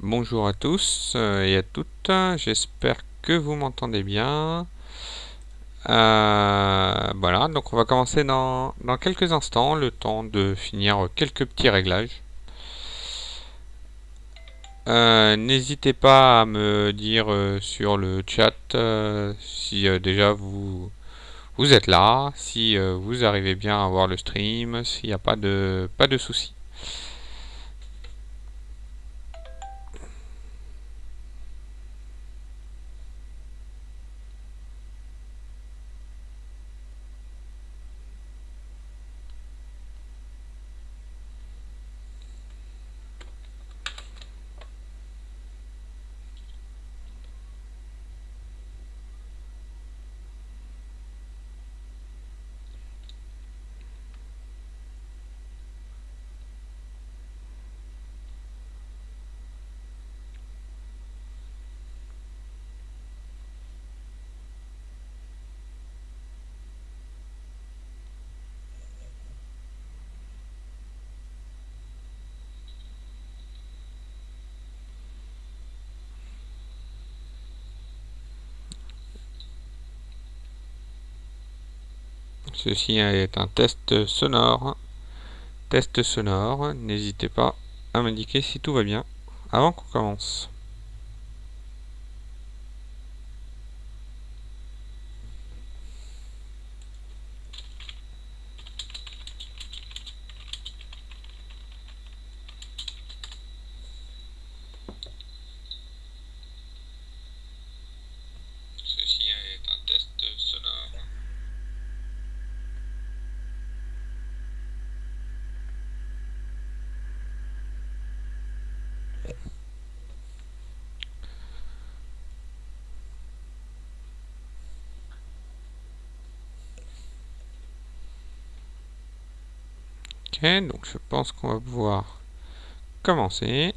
Bonjour à tous euh, et à toutes, j'espère que vous m'entendez bien. Euh, voilà, donc on va commencer dans, quelques instants, le temps de finir quelques petits réglages. Euh, n'hésitez pas à me dire sur le chat si déjà vous, vous êtes là, si vous arrivez bien à voir le stream, s'il n'y a pas de, pas de soucis. Ceci est un test sonore. Test sonore. N'hésitez pas à m'indiquer si tout va bien avant qu'on commence. donc je pense qu'on va pouvoir commencer.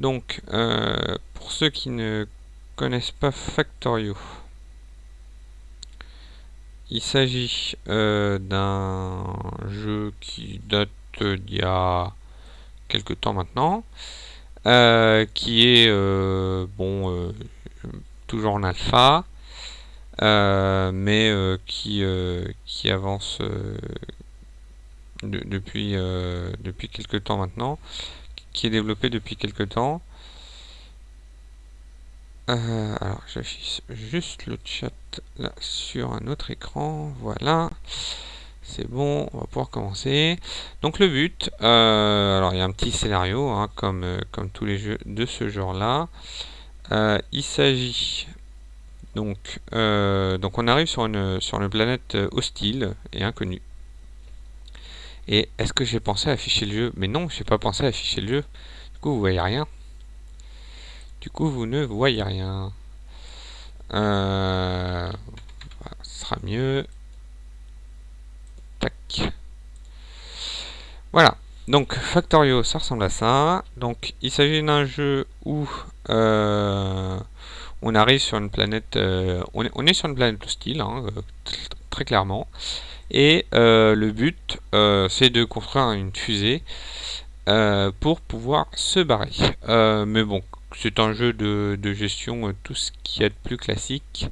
Donc, euh, pour ceux qui ne connaissent pas Factorio, il s'agit euh, d'un jeu qui date d'il y a quelques temps maintenant, euh, qui est bon toujours en alpha, mais qui, qui avance depuis, euh, depuis quelques temps maintenant, qui est développé depuis quelques temps. Euh, alors j'affiche juste le chat là sur un autre écran, voilà. C'est bon, on va pouvoir commencer. Donc le but, euh, alors il y a un petit scénario, hein, comme, comme tous les jeux de ce genre-là. il s'agit donc, donc on arrive sur une, sur une planète hostile et inconnue. Et est-ce que j'ai pensé à afficher le jeu? Mais non, j'ai pas pensé à afficher le jeu. Du coup, vous voyez rien. Du coup, vous ne voyez rien. Euh, ce sera mieux. Tac. Voilà. Donc, Factorio, ça ressemble à ça. Donc, il s'agit d'un jeu où euh, on arrive sur une planète... Euh, on, est, sur une planète hostile, hein, très clairement. Et euh, le but, euh, c'est de construire une fusée euh, pour pouvoir se barrer. mais bon, c'est un jeu de, gestion, tout ce qui est de plus classique.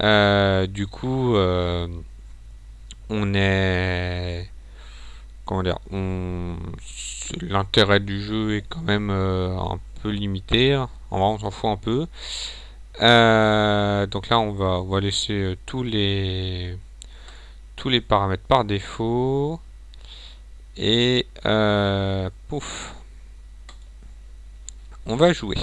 du coup, on est... Comment dire L'intérêt du jeu est quand même un peu limité. En vrai, on s'en fout un peu. donc là, on va, on va laisser tous les tous les paramètres par défaut. Et euh, pouf. On va jouer.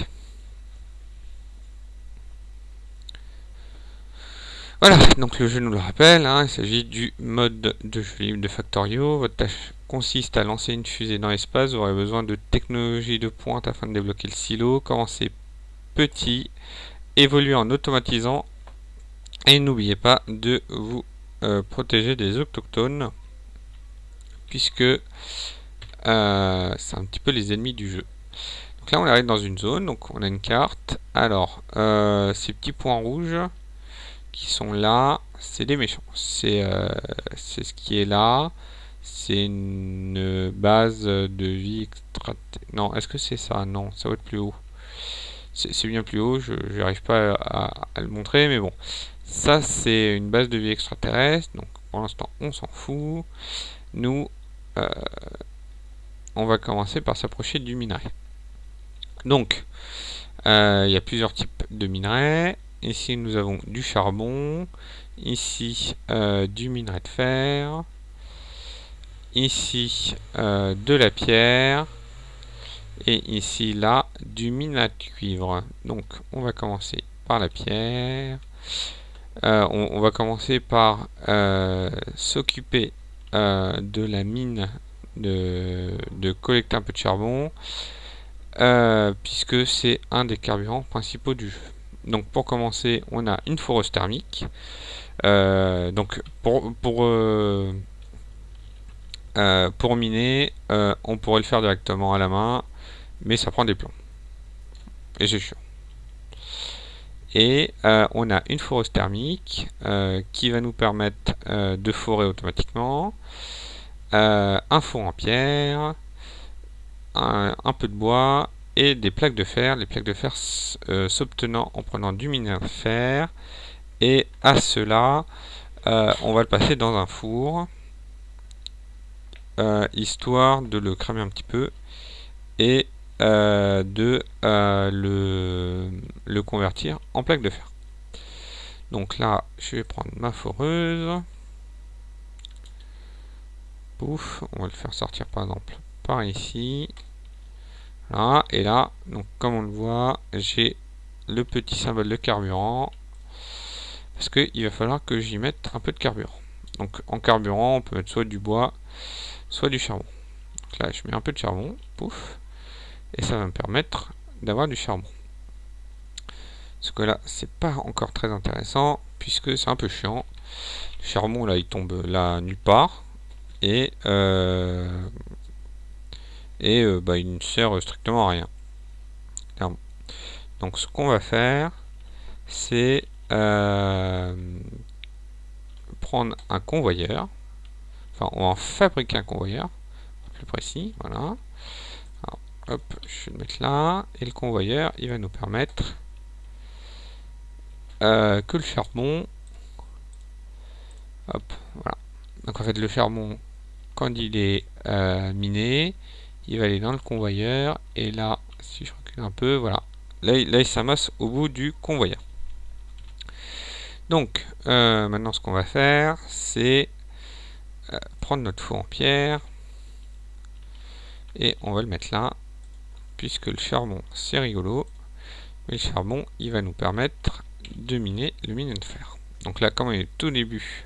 Voilà, donc le jeu nous le rappelle, hein, il s'agit du mode de jeu libre de Factorio. Votre tâche consiste à lancer une fusée dans l'espace. Vous aurez besoin de technologie de pointe afin de débloquer le silo. Commencez petit, évoluez en automatisant et n'oubliez pas de vous euh, protéger des autochtones puisque euh, c'est un petit peu les ennemis du jeu. Donc là on arrive dans une zone, donc on a une carte. Alors euh, ces petits points rouges qui sont là, c'est des méchants. C'est ce qui est là, c'est une base de vie extra... Non, est-ce que c'est ça? Non, ça va être plus haut. C'est bien plus haut, je n'arrive pas à, le montrer, mais bon. Ça, c'est une base de vie extraterrestre, donc pour l'instant, on s'en fout. Nous, euh, on va commencer par s'approcher du minerai. Donc, euh, il y a plusieurs types de minerais. Ici, nous avons du charbon. Ici, euh, du minerai de fer. Ici, de la pierre. Et ici, là, du minerai de cuivre. Donc, on va commencer par la pierre. On, va commencer par s'occuper de la mine, de, collecter un peu de charbon. Euh, puisque c'est un des carburants principaux du jeu. Donc pour commencer, on a une foreuse thermique. Euh, donc pour, euh, pour miner, on pourrait le faire directement à la main, mais ça prend des plombs. Et c'est chiant. Et on a une foreuse thermique qui va nous permettre de forer automatiquement. un four en pierre, un, peu de bois et des plaques de fer. Les plaques de fer euh, s'obtenant en prenant du minerai de fer. Et à cela, euh, on va le passer dans un four, euh, histoire de le cramer un petit peu et de le, le convertir en plaque de fer. Donc là, je vais prendre ma foreuse. Pouf, on va le faire sortir par exemple par ici. Voilà, et là, donc comme on le voit, j'ai le petit symbole de carburant. Parce qu'il va falloir que j'y mette un peu de carburant. Donc en carburant, on peut mettre soit du bois, soit du charbon. Donc là, je mets un peu de charbon, pouf, et ça va me permettre d'avoir du charbon. Ce que là, c'est pas encore très intéressant, puisque c'est un peu chiant. Le charbon, là, il tombe là nulle part. Et euh, et euh, bah, il ne sert strictement à rien. Donc ce qu'on va faire, c'est euh, prendre un convoyeur, enfin on va fabriquer un convoyeur, plus précis, voilà. hop, je vais le mettre là, et le convoyeur, il va nous permettre euh, que le charbon, hop, voilà. Donc en fait le charbon, quand il est miné, il va aller dans le convoyeur. Et là si je recule un peu voilà. Là, là il s'amasse au bout du convoyeur. Donc euh, maintenant ce qu'on va faire c'est euh, prendre notre four en pierre. Et on va le mettre là puisque le charbon c'est rigolo. Mais le charbon il va nous permettre de miner le mine de fer donc là comme il est tout début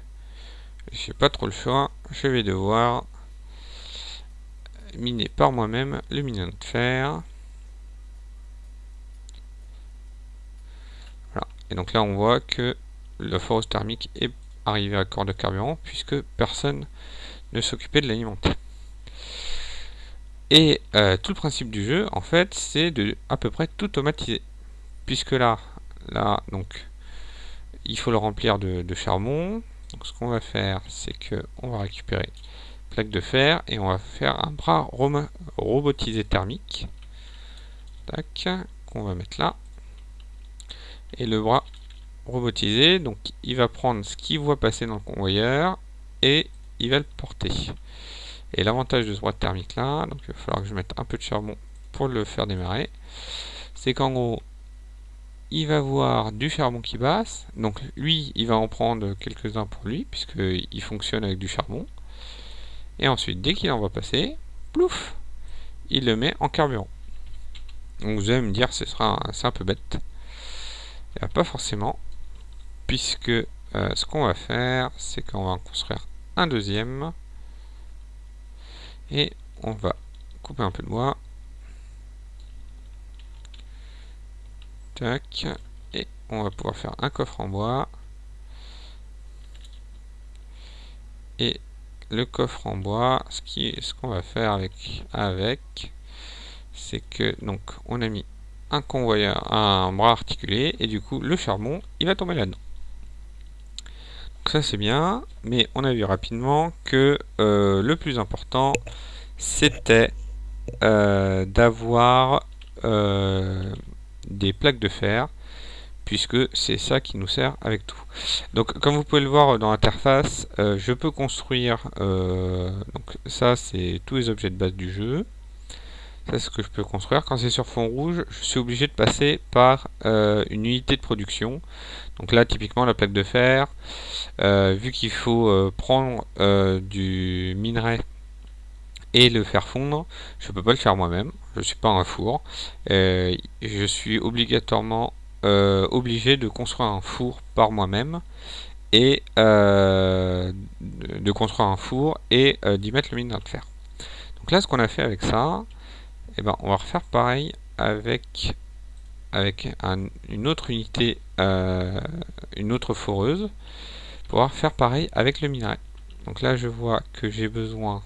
j'ai pas trop le choix je vais devoir miner par moi-même le minion de fer. Voilà. Et donc là, on voit que la force thermique est arrivée à corps de carburant puisque personne ne s'occupait de l'alimenter. Et euh, tout le principe du jeu, en fait, c'est de à peu près tout automatiser. Puisque là, là, donc, il faut le remplir de, charbon. Donc ce qu'on va faire, c'est que on va récupérer plaque de fer et on va faire un bras robotisé thermique. Tac qu'on va mettre là. Et le bras robotisé donc il va prendre ce qu'il voit passer dans le convoyeur et il va le porter. Et l'avantage de ce bras thermique là donc il va falloir que je mette un peu de charbon pour le faire démarrer. C'est qu'en gros il va voir du charbon qui passe donc lui il va en prendre quelques-uns pour lui puisqu'il fonctionne avec du charbon et ensuite, dès qu'il en va passer, plouf, il le met en carburant. Donc vous allez me dire, c'est un peu bête. Pas forcément, puisque euh, ce qu'on va faire, c'est qu'on va en construire un deuxième. Et on va couper un peu de bois. Et on va pouvoir faire un coffre en bois. Et le coffre en bois, ce qui ce qu'on va faire avec avec c'est que donc on a mis un convoyeur, un bras articulé et du coup le charbon il va tomber là-dedans. ça c'est bien, mais on a vu rapidement que le plus important c'était d'avoir des plaques de fer puisque c'est ça qui nous sert avec tout. Donc comme vous pouvez le voir dans l'interface, euh, je peux construire, euh, donc ça c'est tous les objets de base du jeu, ça c'est ce que je peux construire. Quand c'est sur fond rouge, je suis obligé de passer par euh, une unité de production. Donc là typiquement la plaque de fer, vu qu'il faut prendre du minerai et le faire fondre, je peux pas le faire moi-même, je suis pas un four, je suis obligatoirement euh, obligé de construire un four par moi-même et euh, de construire un four et euh, d'y mettre le minerai de fer. Donc là, ce qu'on a fait avec ça, et eh ben, on va refaire pareil avec avec une autre unité, une autre foreuse, pour faire pareil avec le minerai. Donc là, je vois que j'ai besoin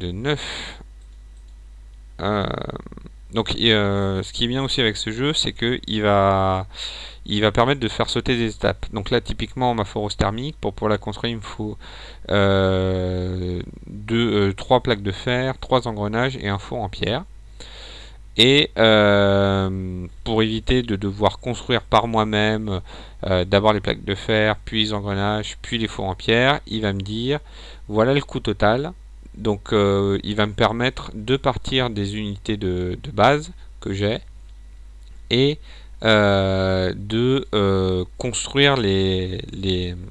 de 9 donc euh, ce qui est bien aussi avec ce jeu, c'est va, il va permettre de faire sauter des étapes. Donc là, typiquement, ma forose thermique, pour, pour la construire, il me faut euh, deux, euh, trois plaques de fer, trois engrenages et un four en pierre. Et pour éviter de devoir construire par moi-même d'abord les plaques de fer, puis les engrenages, puis les fours en pierre, il va me dire voilà le coût total. Donc euh, il va me permettre de partir des unités de, base que j'ai et euh, de euh, construire les,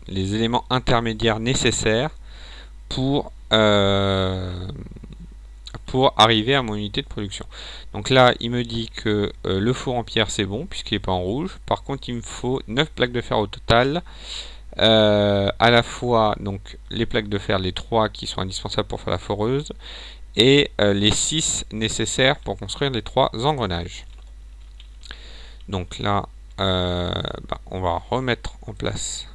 éléments intermédiaires nécessaires pour, pour arriver à mon unité de production. Donc là, il me dit que le four en pierre c'est bon puisqu'il n'est pas en rouge. Par contre, il me faut 9 plaques de fer au total. Euh, à la fois donc les plaques de fer, les trois qui sont indispensables pour faire la foreuse, et euh, les 6 nécessaires pour construire les trois engrenages. Donc là, euh, bah, on va remettre en place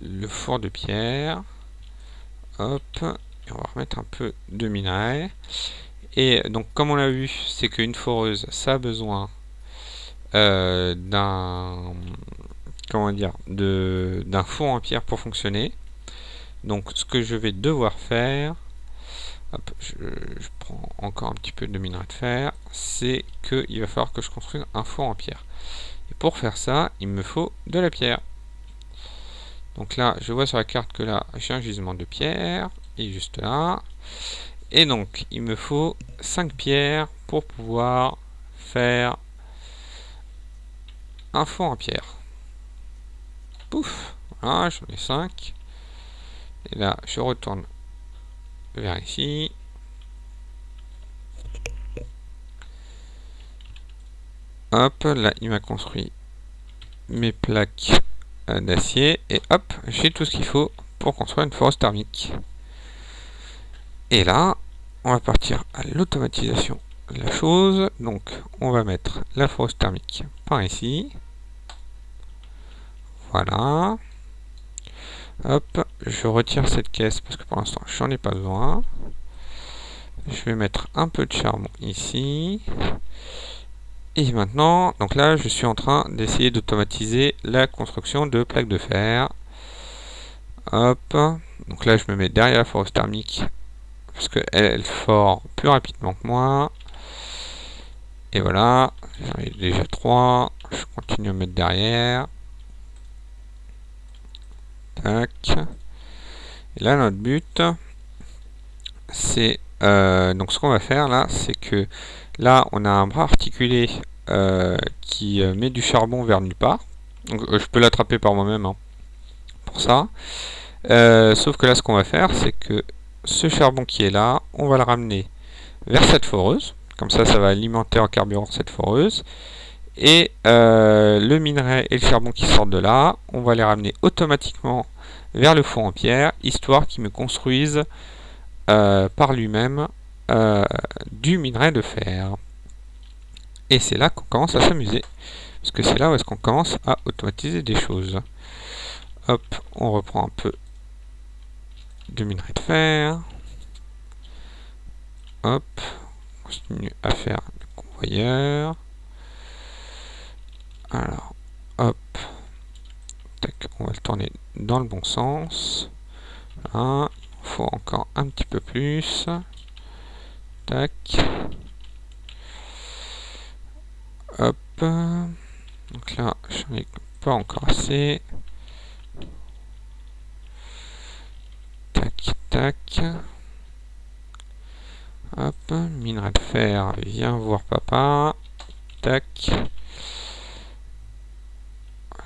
le four de pierre. Hop, et on va remettre un peu de minerai. Et donc comme on l'a vu, c'est qu'une foreuse, ça a besoin d'un comment dire, d'un four en pierre pour fonctionner. Donc ce que je vais devoir faire, je, prends encore un petit peu de minerai de fer, c'est qu'il va falloir que je construise un four en pierre. Et pour faire ça, il me faut de la pierre. Donc là, je vois sur la carte que là, j'ai un gisement de pierre, et juste là. Et donc, il me faut 5 pierres pour pouvoir faire un four en pierre. Pouf Voilà, j'en ai 5. Et là, je retourne vers ici. Hop, là, il m'a construit mes plaques d'acier. Et hop, j'ai tout ce qu'il faut pour construire une force thermique. Et là, on va partir à l'automatisation de la chose. Donc, on va mettre la force thermique par ici. Voilà. Hop, je retire cette caisse parce que pour l'instant j'en ai pas besoin. Je vais mettre un peu de charbon ici. Et maintenant, donc là je suis en train d'essayer d'automatiser la construction de plaques de fer. Hop, donc là je me mets derrière la force thermique parce qu'elle elle fort plus rapidement que moi. Et voilà, j'en ai déjà trois. Je continue à mettre derrière. Et là, notre but, c'est... Euh, donc ce qu'on va faire là, c'est que là, on a un bras articulé euh, qui euh, met du charbon vers nulle part. Donc je peux l'attraper par moi-même hein, pour ça. sauf que là, ce qu'on va faire, c'est que ce charbon qui est là, on va le ramener vers cette foreuse. Comme ça, ça va alimenter en carburant cette foreuse. Et le minerai et le charbon qui sortent de là, on va les ramener automatiquement vers le four en pierre, histoire qu'il me construise euh, par lui-même euh, du minerai de fer. Et c'est là qu'on commence à s'amuser, parce que c'est là où est-ce qu'on commence à automatiser des choses. Hop, on reprend un peu de minerai de fer. Hop, on continue à faire le convoyeur. Alors, hop, tac, on va le tourner dans le bon sens. Il faut encore un petit peu plus. Tac. Hop. Donc là, j'en ai pas encore assez. Tac, tac. Hop, minerai de fer, viens voir papa. Tac.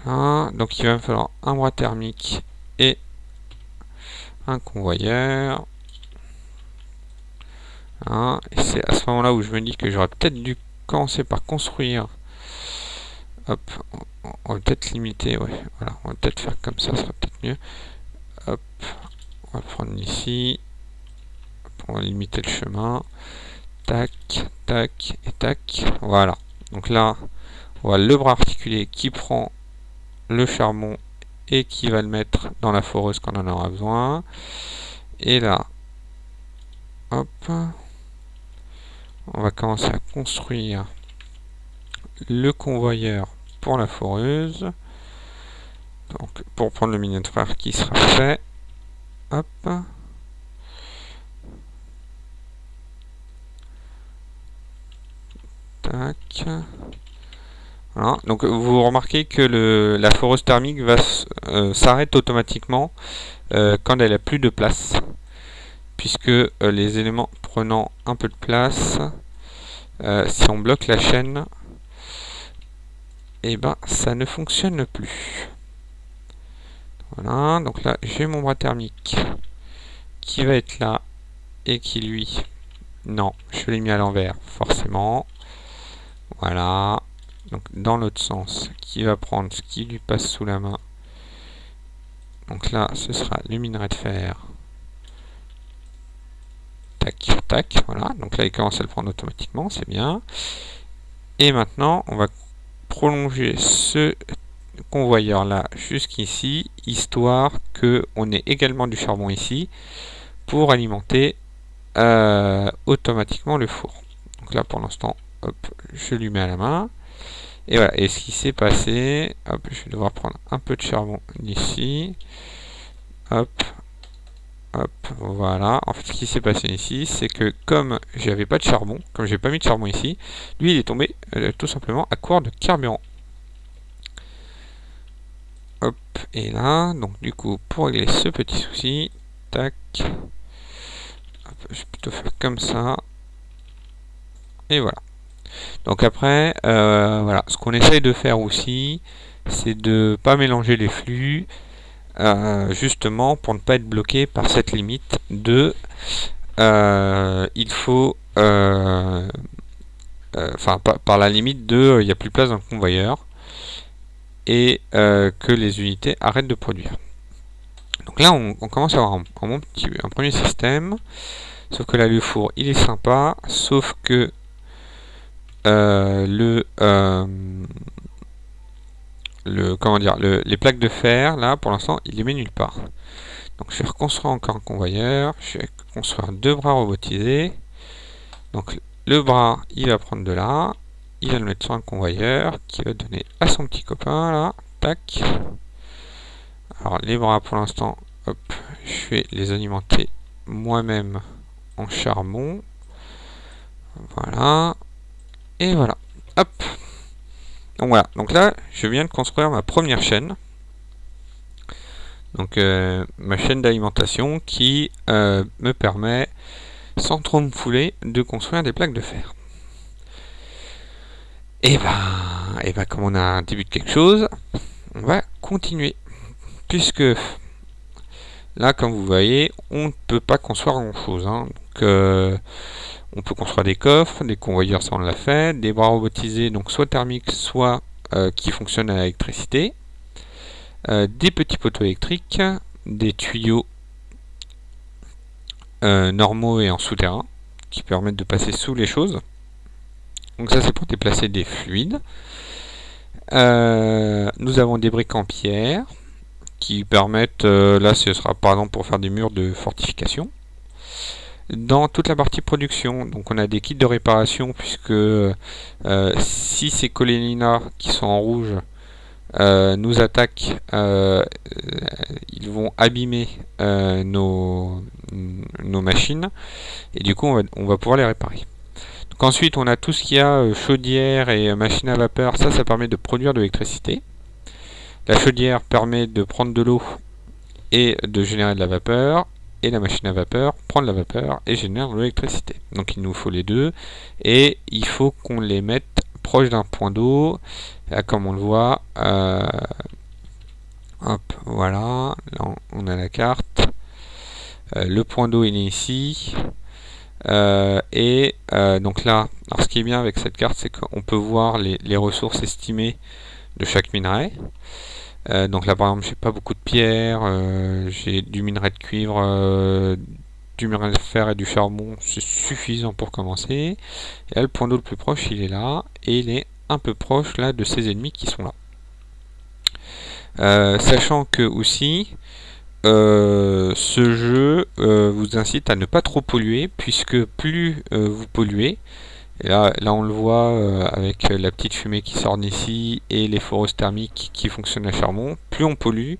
Donc il va me falloir un bras thermique et un convoyeur. et c'est à ce moment-là où je me dis que j'aurais peut-être dû commencer par construire. Hop, on va peut-être limiter, ouais, voilà, on va peut-être faire comme ça, ça sera peut-être mieux. Hop, on va prendre ici, on va limiter le chemin. Tac, tac et tac, voilà. Donc là, on voit le bras articulé qui prend le charbon et qui va le mettre dans la foreuse quand on en aura besoin. Et là, hop, on va commencer à construire le convoyeur pour la foreuse. Donc, pour prendre le mini de frère qui sera fait. Hop. Tac. Voilà. Donc vous remarquez que la foreuse thermique va euh, s'arrête automatiquement euh, quand elle a plus de place puisque euh, les éléments prenant un peu de place si on bloque la chaîne et eh ben ça ne fonctionne plus voilà donc là j'ai mon bras thermique qui va être là et qui lui non je l'ai mis à l'envers forcément voilà donc dans l'autre sens, qui va prendre ce qui lui passe sous la main. Donc là, ce sera le minerai de fer. Tac, tac, voilà. Donc là, il commence à le prendre automatiquement, c'est bien. Et maintenant, on va prolonger ce convoyeur là jusqu'ici, histoire que on ait également du charbon ici, pour alimenter euh, automatiquement le four. Donc là, pour l'instant, je lui mets à la main. Et voilà, et ce qui s'est passé, hop, je vais devoir prendre un peu de charbon ici. Hop, hop, voilà. En fait, ce qui s'est passé ici, c'est que comme j'avais pas de charbon, comme j'ai pas mis de charbon ici, lui il est tombé euh, tout simplement à court de carburant. Hop, et là, donc du coup, pour régler ce petit souci, tac, je vais plutôt faire comme ça. Et voilà. Donc après, euh, voilà, ce qu'on essaye de faire aussi, c'est de pas mélanger les flux, euh, justement pour ne pas être bloqué par cette limite de euh, il faut enfin par, la limite de il n'y a plus de place dans le convoyeur et que les unités arrêtent de produire. Donc là on, commence à avoir un, petit, un premier système, sauf que là le four il est sympa, sauf que le, euh, le comment dire le, les plaques de fer là pour l'instant il les met nulle part. Donc je vais reconstruire encore un convoyeur je vais construire deux bras robotisés. Donc le bras il va prendre de là il va le mettre sur un convoyeur qui va donner à son petit copain là tac. Alors les bras pour l'instant hop je vais les alimenter moi-même en charbon. Voilà et voilà. Hop. Donc voilà. Donc là, je viens de construire ma première chaîne. Donc euh, ma chaîne d'alimentation qui euh, me permet, sans trop me fouler, de construire des plaques de fer. Et ben, et ben comme on a un début de quelque chose, on va continuer. Puisque là, comme vous voyez, on ne peut pas construire grand chose. Hein. On peut construire des coffres, des convoyeurs, ça on l'a fait, des bras robotisés, donc soit thermiques, soit euh, qui fonctionnent à l'électricité, euh, des petits poteaux électriques, des tuyaux euh, normaux et en souterrain, qui permettent de passer sous les choses. Donc ça c'est pour déplacer des fluides. nous avons des briques en pierre, qui permettent, là ce sera par exemple pour faire des murs de fortification dans toute la partie production. Donc on a des kits de réparation puisque euh, si ces coléninas qui sont en rouge nous attaquent, ils vont abîmer nos, nos machines et du coup on va, on va pouvoir les réparer. Donc ensuite on a tout ce qui a chaudière et machine à vapeur, ça ça permet de produire de l'électricité. La chaudière permet de prendre de l'eau et de générer de la vapeur et la machine à vapeur prend de la vapeur et génère de l'électricité. Donc il nous faut les deux et il faut qu'on les mette proche d'un point d'eau. Comme on le voit, euh, hop, voilà, là on a la carte. Euh, le point d'eau il est ici. Euh, et donc là, alors ce qui est bien avec cette carte, c'est qu'on peut voir les ressources estimées de chaque minerai. Euh, donc là par exemple j'ai pas beaucoup de pierres, euh, j'ai du minerai de cuivre, euh, du minerai de fer et du charbon, c'est suffisant pour commencer. Et là le point d'eau le plus proche il est là, et il est un peu proche là de ses ennemis qui sont là. sachant que aussi ce jeu vous incite à ne pas trop polluer puisque plus vous polluez et là, on le voit euh, avec la petite fumée qui sort d'ici et les forces thermiques qui fonctionnent à charbon. Plus on pollue,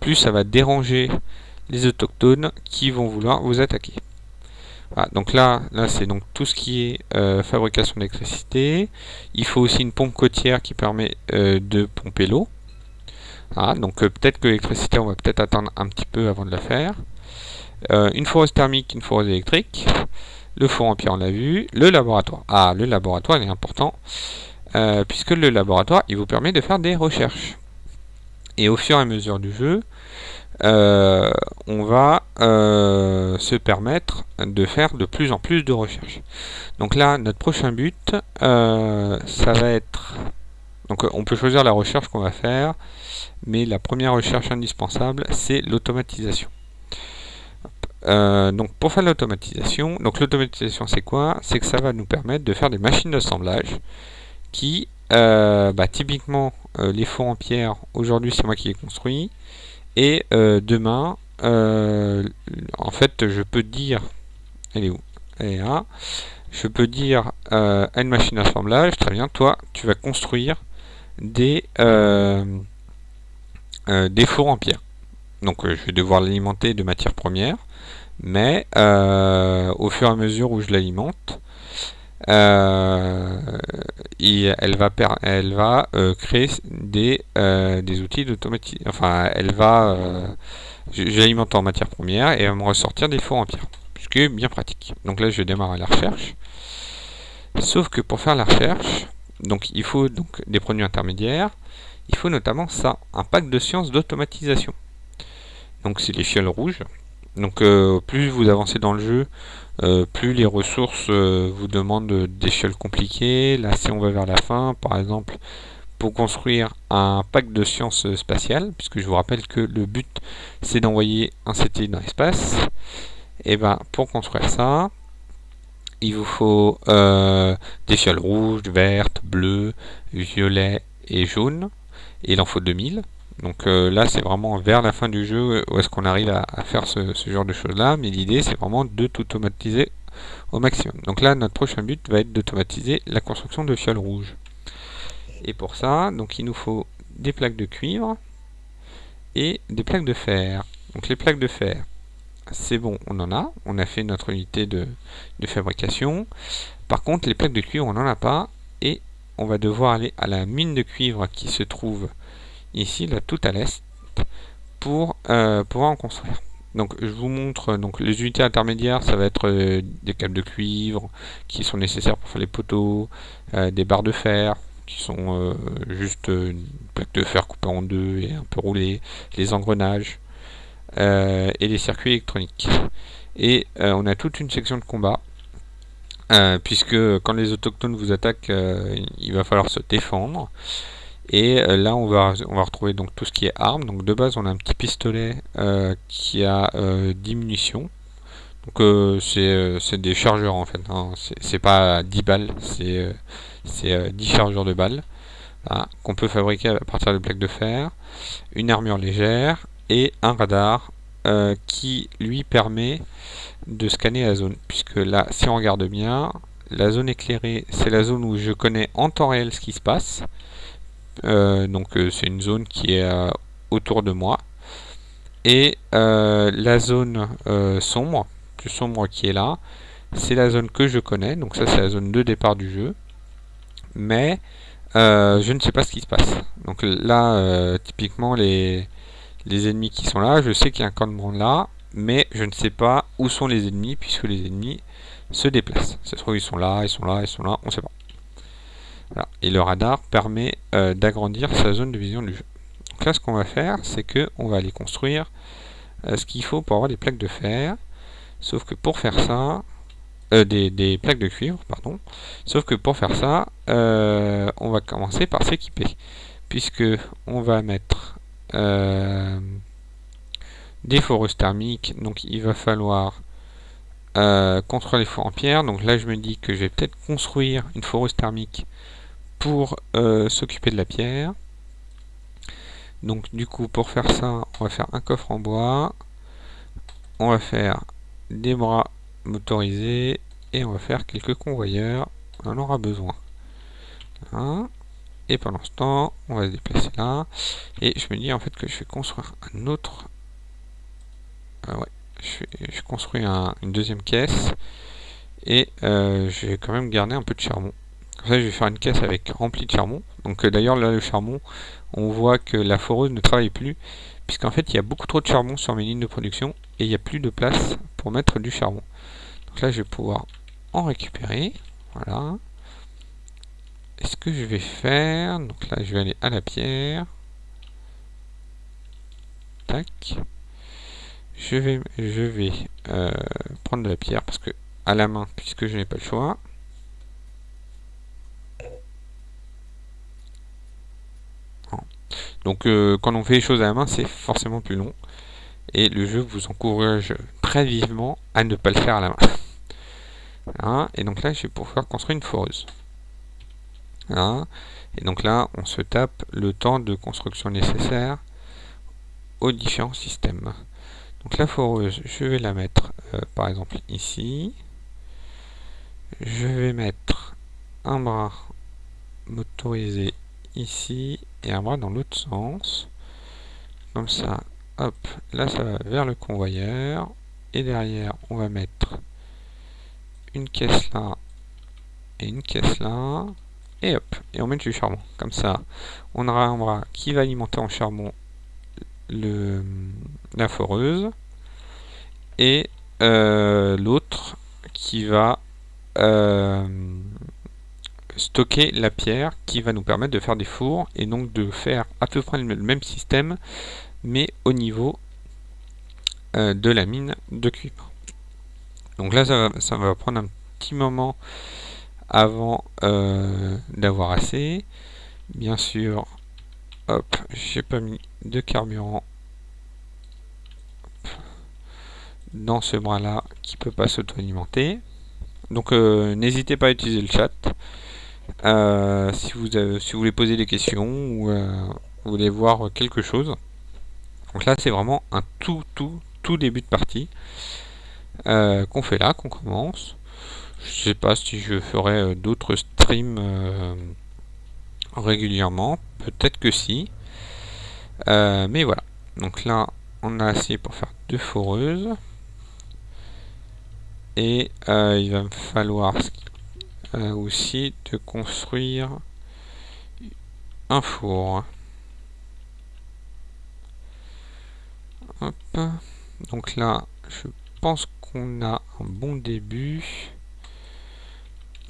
plus ça va déranger les autochtones qui vont vouloir vous attaquer. donc là, là c'est donc tout ce qui est euh, fabrication d'électricité. Il faut aussi une pompe côtière qui permet euh, de pomper l'eau. donc peut-être que l'électricité, on va peut-être attendre un petit peu avant de la faire. une foreuse thermique, une foreuse électrique. Le four en pierre, on l'a vu. Le laboratoire. Ah, le laboratoire, il est important. Euh, puisque le laboratoire, il vous permet de faire des recherches. Et au fur et à mesure du jeu, euh, on va euh, se permettre de faire de plus en plus de recherches. Donc là, notre prochain but, ça va être... Donc on peut choisir la recherche qu'on va faire, mais la première recherche indispensable, c'est l'automatisation. Euh, donc pour faire l'automatisation, donc l'automatisation c'est quoi? C'est que ça va nous permettre de faire des machines d'assemblage qui, euh, bah, typiquement euh, les fours en pierre, aujourd'hui c'est moi qui les construis, et demain, en fait je peux dire, elle est où? Elle est là, je peux dire à une machine d'assemblage, très bien, toi tu vas construire des, des fours en pierre. Donc je vais devoir l'alimenter de matières premières mais euh, au fur et à mesure où je l'alimente, euh, elle va, euh, créer des, outils d'automatisation. Enfin, elle va. J'alimente en matière première et elle va me ressortir des fours en pierre. Ce qui est bien pratique. Donc là, je vais démarrer la recherche. Sauf que pour faire la recherche, donc il faut donc des produits intermédiaires. Il faut notamment ça, un pack de sciences d'automatisation. Donc c'est les fioles rouges. Donc euh, plus vous avancez dans le jeu, euh, plus les ressources euh, vous demandent des échelles compliquées. Là si on va vers la fin, par exemple, pour construire un pack de sciences spatiales, puisque je vous rappelle que le but c'est d'envoyer un satellite dans l'espace, et ben pour construire ça, il vous faut des fioles rouges, vertes, bleues, violettes et jaunes, et il en faut 2000. Donc euh, là, c'est vraiment vers la fin du jeu où est-ce qu'on arrive à, faire ce, genre de choses-là. Mais l'idée, c'est vraiment de tout automatiser au maximum. Donc là, notre prochain but va être d'automatiser la construction de fioles rouges. Et pour ça, donc il nous faut des plaques de cuivre et des plaques de fer. Donc les plaques de fer, c'est bon, on en a. On a fait notre unité de, de fabrication. Par contre, les plaques de cuivre, on n'en a pas. Et on va devoir aller à la mine de cuivre qui se trouve ici, là, tout à l'est, pour euh, pouvoir en construire. Donc je vous montre donc les unités intermédiaires, ça va être euh, des câbles de cuivre qui sont nécessaires pour faire les poteaux, euh, des barres de fer qui sont juste une plaque de fer coupée en deux et un peu roulée, les engrenages et les circuits électroniques. Et on a toute une section de combat puisque quand les autochtones vous attaquent, il va falloir se défendre. Et euh, là, on va, on va retrouver donc tout ce qui est armes. Donc de base, on a un petit pistolet euh, qui a 10 euh, munitions. Donc c'est des chargeurs en fait. Hein. C'est pas 10 balles, c'est 10 chargeurs de balles. qu'on peut fabriquer à partir de plaques de fer, une armure légère et un radar qui lui permet de scanner la zone. Puisque là, si on regarde bien, la zone éclairée, c'est la zone où je connais en temps réel ce qui se passe donc c'est une zone qui est autour de moi. Et la zone sombre, plus sombre qui est là, c'est la zone que je connais. Donc ça c'est la zone de départ du jeu. Mais je ne sais pas ce qui se passe. Donc là, typiquement les, les ennemis qui sont là, je sais qu'il y a un camp de là, mais je ne sais pas où sont les ennemis, puisque les ennemis se déplacent. Ça se trouve, ils sont là, ils sont là, ils sont là, on ne sait pas. Et le radar permet euh, d'agrandir sa zone de vision du jeu. Donc là, ce qu'on va faire, c'est que on va aller construire euh, ce qu'il faut pour avoir des plaques de fer. Sauf que pour faire ça, euh, des, plaques de cuivre, pardon. Sauf que pour faire ça, on va commencer par s'équiper, puisque on va mettre des foreuses thermiques. Donc il va falloir euh, les fours en pierre. Donc là je me dis que je vais peut-être construire une foreuse thermique pour euh, s'occuper de la pierre. Donc du coup pour faire ça on va faire un coffre en bois. On va faire des bras motorisés et on va faire quelques convoyeurs. On en aura besoin. Et pendant ce temps, on va se déplacer là. Et je me dis en fait que je vais construire un autre ah ouais, je, construis une deuxième caisse et euh, je vais quand même garder un peu de charbon. Je vais faire une caisse avec remplie de charbon. Donc euh, d'ailleurs, là, le charbon, on voit que la foreuse ne travaille plus, puisqu'en fait, il y a beaucoup trop de charbon sur mes lignes de production et il n'y a plus de place pour mettre du charbon. Donc là, je vais pouvoir en récupérer. Voilà. Et ce que je vais faire, donc là, je vais aller à la pierre. Tac je vais, je vais euh, prendre de la pierre parce que à la main, puisque je n'ai pas le choix. Donc euh, quand on fait les choses à la main, c'est forcément plus long. Et le jeu vous encourage très vivement à ne pas le faire à la main. Et donc là, je vais pouvoir construire une foreuse. Et donc là, on se tape le temps de construction nécessaire aux différents systèmes. Donc la foreuse, je vais la mettre euh, par exemple ici. Je vais mettre un bras motorisé ici et un bras dans l'autre sens. Comme ça, hop, là ça va vers le convoyeur. Et derrière, on va mettre une caisse là et une caisse là. Et hop, et on met du charbon. Comme ça, on aura un bras qui va alimenter en charbon le, la foreuse et euh, l'autre qui va euh, stocker la pierre qui va nous permettre de faire des fours et donc de faire à peu près le même système mais au niveau euh, de la mine de cuivre. Donc là ça va, ça va prendre un petit moment avant d'avoir assez. Bien sûr, hop, j'ai pas mis de carburant dans ce bras là qui peut pas s'auto-alimenter. Donc euh, n'hésitez pas à utiliser le chat euh, si, vous si vous voulez poser des questions ou euh, vous voulez voir quelque chose. Donc là c'est vraiment un tout tout tout début de partie qu'on fait là, qu'on commence. Je sais pas si je ferai d'autres streams régulièrement, peut-être que si. mais voilà. Donc là on a assez pour faire deux foreuses et euh, il va me falloir euh, aussi de construire un four. Donc là je pense qu'on a un bon début.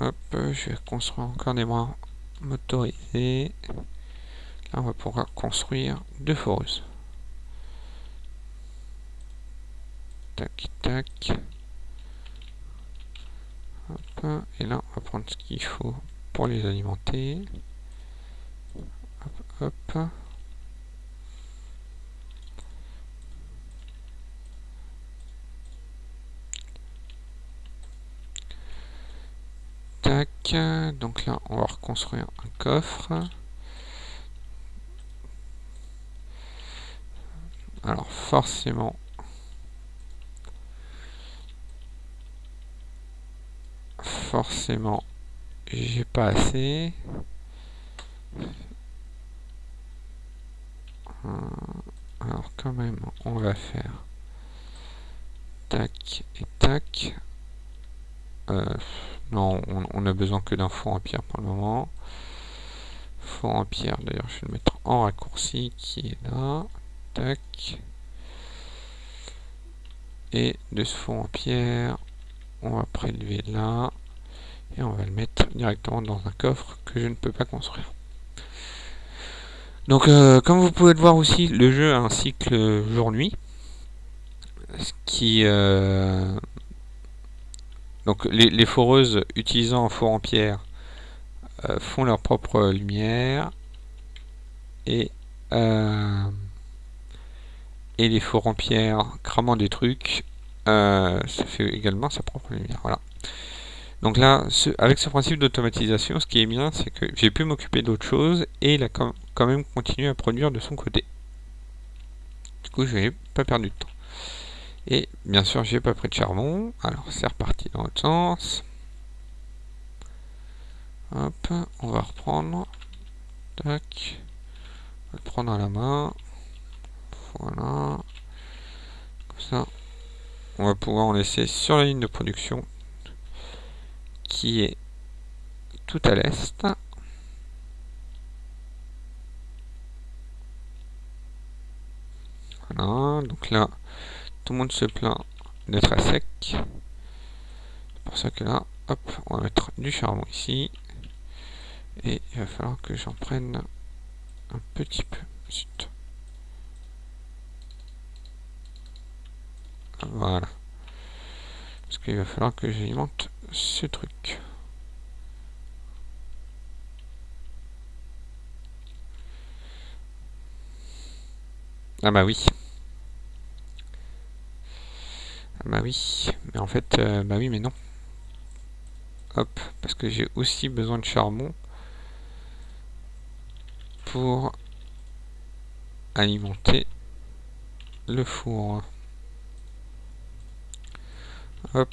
Hop, je vais construire encore des bras motorisés. Là on va pouvoir construire deux foreuses tac tac et là, on va prendre ce qu'il faut pour les alimenter. Hop, hop. Tac. Donc là, on va reconstruire un coffre. Alors forcément, forcément j'ai pas assez alors quand même, on va faire tac et tac. Euh, non, on, a besoin que d'un four en pierre pour le moment. Four en pierre, d'ailleurs, je vais le mettre en raccourci qui est là. Tac. Et de ce four en pierre, on va prélever là. Et on va le mettre directement dans un coffre que je ne peux pas construire. Donc, euh, comme vous pouvez le voir aussi, le jeu a un cycle jour-nuit. Ce qui... Euh, donc, les, foreuses utilisant un four en pierre euh, font leur propre lumière. Et... les fours en pierre cramant des trucs, ça fait également sa propre lumière. Voilà. Donc là, avec ce principe d'automatisation, ce qui est bien, c'est que j'ai pu m'occuper d'autre chose et il a quand même continué à produire de son côté. Du coup, je n'ai pas perdu de temps. Et bien sûr, j'ai pas pris de charbon. Alors, c'est reparti dans l'autre sens. Hop, on va reprendre. Tac. On va le prendre à la main. Voilà. Comme ça, on va pouvoir en laisser sur la ligne de production qui est tout à l'est. Voilà, donc là, tout le monde se plaint d'être à sec. C'est pour ça que là, hop, on va mettre du charbon ici. Et il va falloir que j'en prenne un petit peu. Voilà. Parce qu'il va falloir que j'alimente ce truc. Ah bah oui. Ah bah oui. Mais en fait, euh, bah oui, mais non. Hop, parce que j'ai aussi besoin de charbon pour alimenter le four. Hop.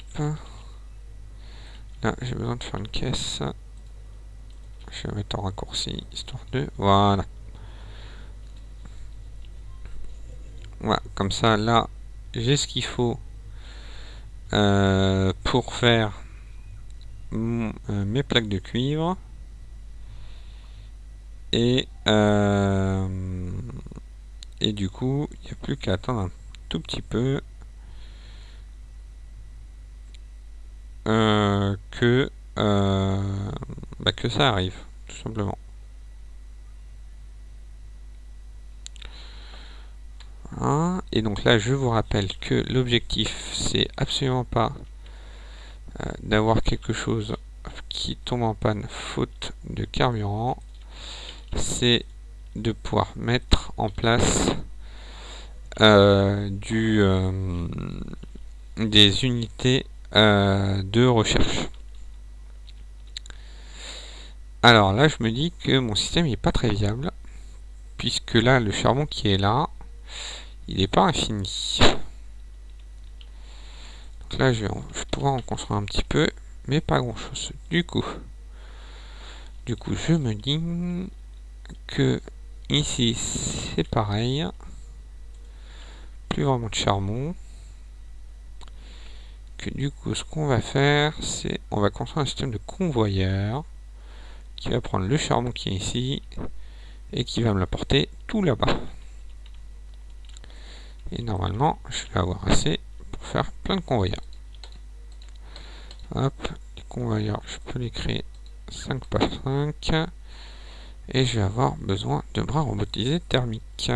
Là, j'ai besoin de faire une caisse. Je vais mettre en raccourci, histoire de... Voilà. Voilà, comme ça, là, j'ai ce qu'il faut euh, pour faire euh, mes plaques de cuivre. Et, euh, et du coup, il n'y a plus qu'à attendre un tout petit peu Euh, que, euh, bah, que ça arrive, tout simplement. Et donc là, je vous rappelle que l'objectif, c'est absolument pas euh, d'avoir quelque chose qui tombe en panne faute de carburant. C'est de pouvoir mettre en place du, des unités euh, de recherche. Alors là, je me dis que mon système n'est pas très viable, puisque là, le charbon qui est là, il n'est pas infini. Donc là, je vais, pouvoir en construire un petit peu, mais pas grand chose. Du coup, du coup, je me dis que ici, c'est pareil. Plus vraiment de charbon du coup, ce qu'on va faire, c'est on va construire un système de convoyeur qui va prendre le charbon qui est ici et qui va me l'apporter tout là-bas. Et normalement, je vais avoir assez pour faire plein de convoyeurs. Hop, les convoyeurs, je peux les créer 5 par 5. Et je vais avoir besoin de bras robotisés thermiques.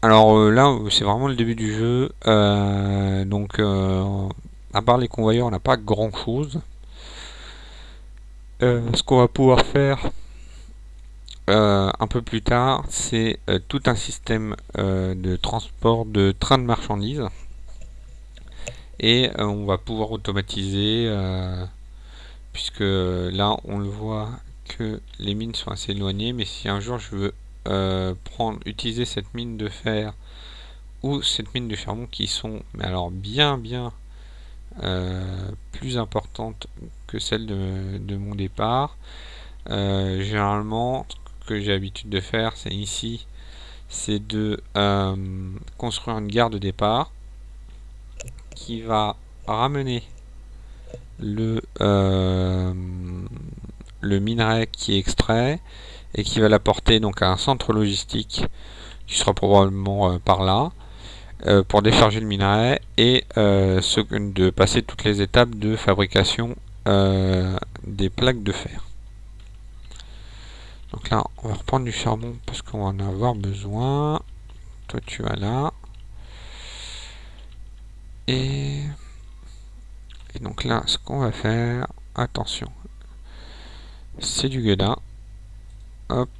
Alors euh, là, c'est vraiment le début du jeu. Euh, donc, euh, à part les convoyeurs, on n'a pas grand chose. ce qu'on va pouvoir faire un peu plus tard, c'est tout un système de transport de trains de marchandises. Et on va pouvoir automatiser, puisque là, on le voit que les mines sont assez éloignées. Mais si un jour je veux euh, utiliser cette mine de fer ou cette mine de charbon qui sont, mais alors bien bien euh, plus importantes que celles de, mon départ. Euh, généralement, que j'ai l'habitude de faire, c'est ici, c'est de construire une gare de départ qui va ramener le, le minerai qui est extrait et qui va l'apporter donc à un centre logistique qui sera probablement euh, par là pour décharger le minerai et ce, de passer toutes les étapes de fabrication des plaques de fer. Donc là, on va reprendre du charbon parce qu'on va en avoir besoin. Toi, tu vas là. Et, et donc là, ce qu'on va faire, attention, c'est du gueudin. Hop.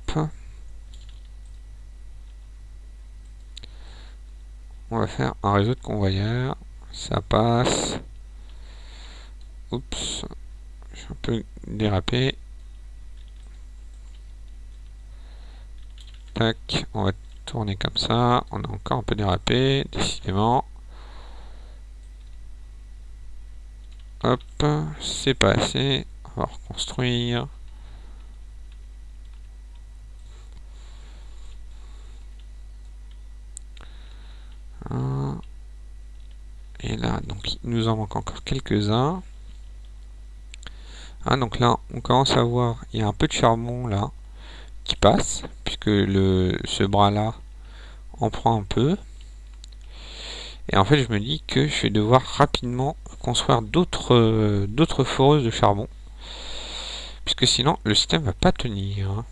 On va faire un réseau de convoyeurs. Ça passe. Oups. Suis un peu dérapé. on va tourner comme ça. On a encore un peu dérapé, décidément. Hop, c'est pas assez. On va reconstruire. Et là, donc il nous en manque encore quelques-uns. Ah, donc là, on commence à voir, il y a un peu de charbon là qui passe, puisque le, ce bras-là en prend un peu. Et en fait, je me dis que je vais devoir rapidement construire d'autres d'autres foreuses de charbon. Puisque sinon, le système va pas tenir.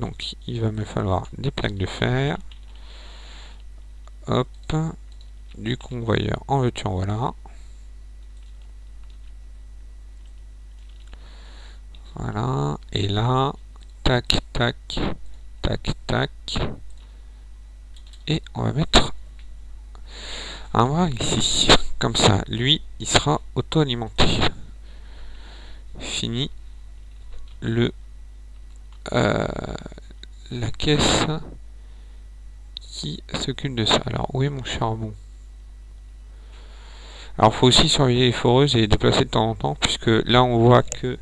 Donc, il va me falloir des plaques de fer. Hop. Du convoyeur en veux voilà. Voilà. Et là, tac, tac, tac, tac. Et on va mettre un bras ici. Comme ça, lui, il sera auto-alimenté. Fini le euh, la caisse qui s'occupe de ça. Alors, où est mon charbon? Alors, faut aussi surveiller les foreuses et les déplacer de temps en temps, puisque là, on voit que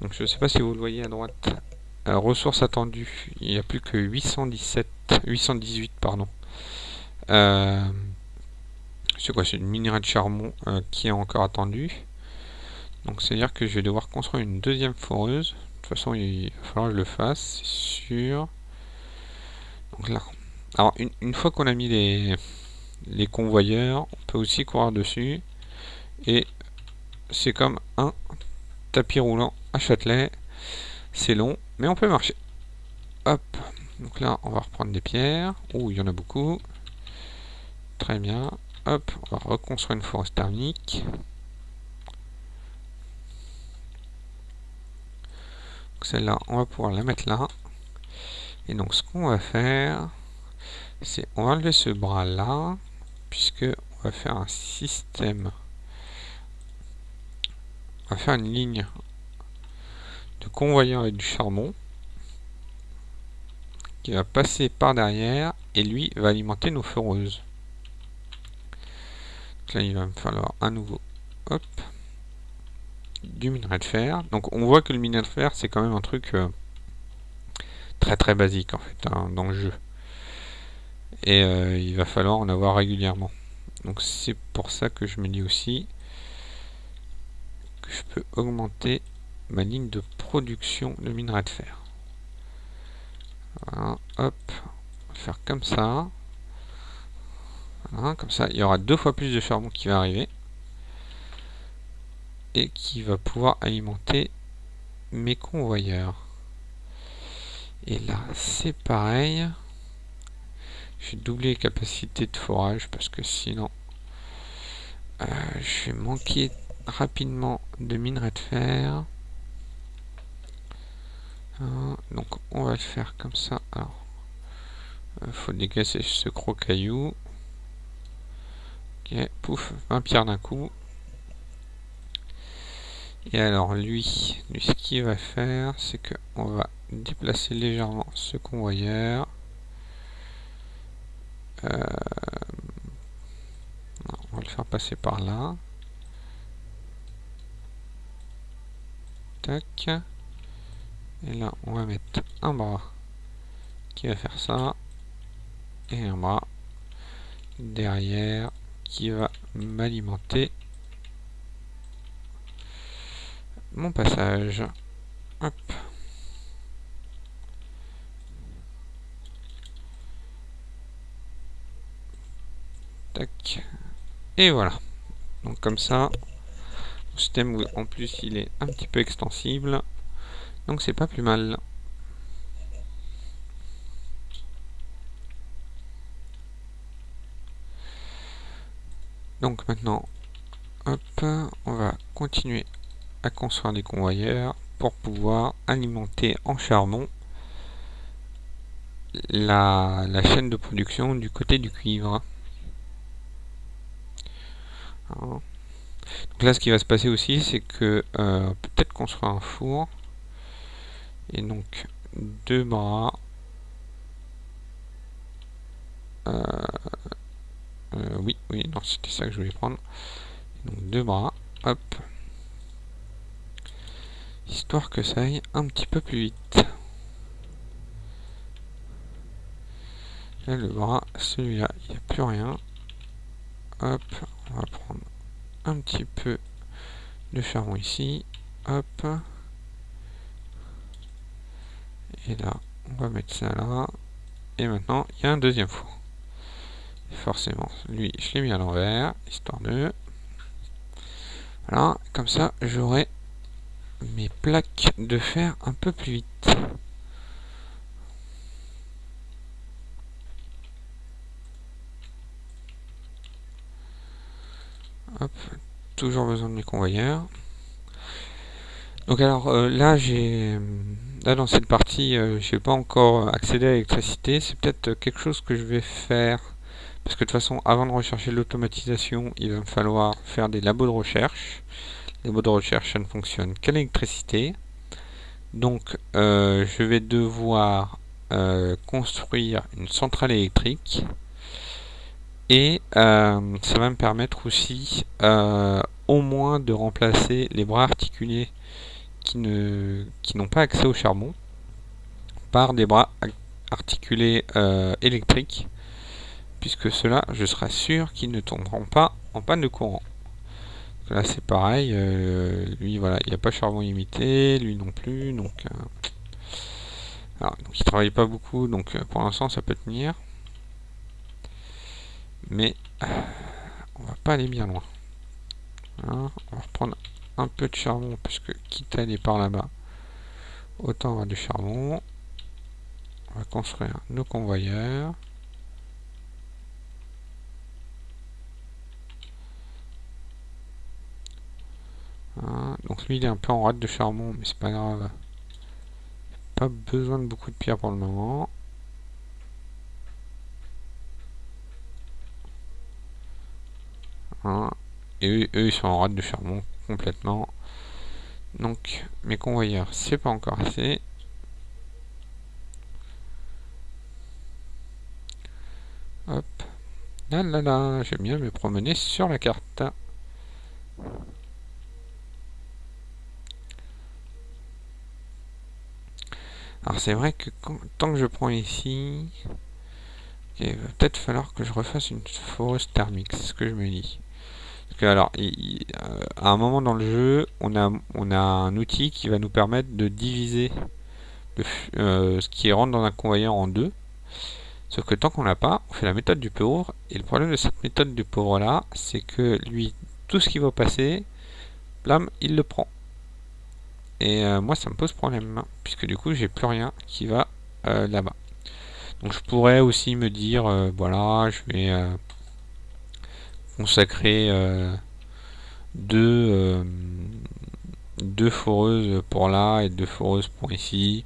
donc je ne sais pas si vous le voyez à droite. Euh, ressources attendues, il n'y a plus que 817, 818 pardon. Euh, c'est quoi C'est une minerai de charbon euh, qui est encore attendue. Donc c'est à dire que je vais devoir construire une deuxième foreuse. De toute façon il va falloir que je le fasse, c'est sûr. Donc là. Alors une, une fois qu'on a mis les, les convoyeurs, on peut aussi courir dessus. Et c'est comme un tapis roulant à Châtelet. C'est long, mais on peut marcher. Hop. Donc là, on va reprendre des pierres. Oh, il y en a beaucoup. Très bien. Hop, on va reconstruire une forêt thermique. Celle-là, on va pouvoir la mettre là. Et donc, ce qu'on va faire, on va enlever ce bras-là, puisque on va faire un système on va faire une ligne de convoyeur avec du charbon qui va passer par derrière et lui va alimenter nos foreuses. Donc là, il va me falloir un nouveau du minerai de fer. Donc on voit que le minerai de fer, c'est quand même un truc euh, très très basique en fait hein, dans le jeu. Et euh, il va falloir en avoir régulièrement. Donc c'est pour ça que je me dis aussi je peux augmenter ma ligne de production de minerai de fer. Voilà, hop, on va faire comme ça. Comme ça, il y aura deux fois plus de charbon qui va arriver. Et qui va pouvoir alimenter mes convoyeurs. Et là, c'est pareil. Je vais doubler les capacités de forage parce que sinon, euh, je vais manquer rapidement de minerai de fer. Hein, donc on va le faire comme ça. Alors, euh, faut dégager ce gros caillou. Ok, pouf, 20 pierres d'un coup. Et alors lui, lui ce qu'il va faire, c'est que on va déplacer légèrement ce convoyeur. Euh, on va le faire passer par là. Et là, on va mettre un bras qui va faire ça. Et un bras derrière qui va m'alimenter mon passage. Hop. Et voilà. Donc comme ça, le système en plus il est un petit peu extensible. Donc c'est pas plus mal. Donc maintenant, hop, on va continuer à construire des convoyeurs pour pouvoir alimenter en charbon la, chaîne de production du côté du cuivre. Donc là, ce qui va se passer aussi, c'est que euh, peut-être construire un four. Et donc, deux bras. Euh, euh, oui, oui, non, c'était ça que je voulais prendre. Donc, deux bras. Hop histoire que ça aille un petit peu plus vite. Là, le bras, celui-là, il n'y a plus rien. Hop, on va prendre un petit peu de charbon ici. Hop. Et là, on va mettre ça là. Et maintenant, il y a un deuxième four. forcément, lui, je l'ai mis à l'envers, histoire de... Voilà, comme ça, j'aurai mes plaques de fer un peu plus vite. Toujours besoin de mes convoyeurs. Donc alors euh, là j'ai là dans cette partie euh, j'ai pas encore accédé à l'électricité. C'est peut-être quelque chose que je vais faire parce que de toute façon avant de rechercher l'automatisation il va me falloir faire des labos de recherche les mots de recherche ne fonctionnent qu'à l'électricité. Donc euh, je vais devoir euh, construire une centrale électrique et euh, ça va me permettre aussi au moins de remplacer les bras articulés qui ne qui n'ont pas accès au charbon par des bras articulés électriques puisque cela je serai sûr qu'ils ne tomberont pas en panne de courant Là c'est pareil, euh, lui voilà, il n'y a pas charbon imité, lui non plus, donc, euh, alors, donc il travaille pas beaucoup, donc euh, pour l'instant ça peut tenir. Mais on va pas aller bien loin. on va reprendre un peu de charbon, puisque quitte à aller par là-bas, autant avoir du charbon. On va construire nos convoyeurs. Hein, donc lui il est un peu en rade de charbon, mais c'est pas grave. Pas besoin de beaucoup de pierres pour le moment. Et eux, ils sont en rade de charbon complètement. Donc mes convoyeurs, c'est pas encore assez. Hop. Là là là, j'aime bien me promener sur la carte. Alors c'est vrai que tant que je prends ici, il va peut-être falloir que je refasse une foreuse thermique, c'est ce que je me dis. Alors, euh, à un moment dans le jeu, on a, on a un outil qui va nous permettre de diviser euh, ce qui rentre dans un convoyeur en deux. Sauf que tant qu'on l'a pas, on fait la méthode du pauvre. Et le problème de cette méthode du pauvre là, c'est que lui, tout ce qui va passer, blam, il le prend. Et euh, moi, ça me pose problème, puisque du coup, j'ai plus rien qui va là-bas. Donc, je pourrais aussi me dire, voilà, je vais consacrer deux, deux foreuses pour là et deux foreuses pour ici.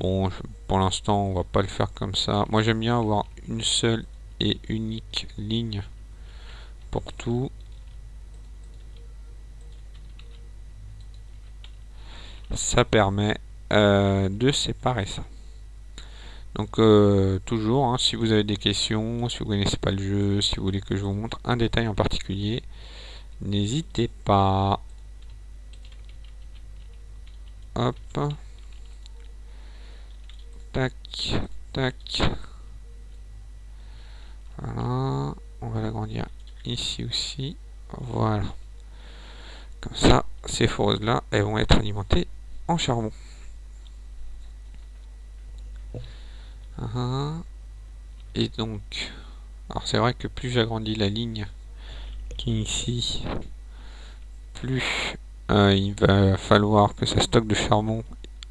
Bon, pour l'instant, on va pas le faire comme ça. Moi, j'aime bien avoir une seule et unique ligne pour tout. ça permet euh, de séparer ça. Donc euh, toujours, hein, si vous avez des questions, si vous connaissez pas le jeu, si vous voulez que je vous montre un détail en particulier, n'hésitez pas. Hop. Tac, tac. Voilà. On va l'agrandir ici aussi. Voilà. Comme ça, ces foreuses-là, elles vont être alimentées en charbon. Et donc, alors c'est vrai que plus j'agrandis la ligne qui est ici, plus euh, il va falloir que ça stocke de charbon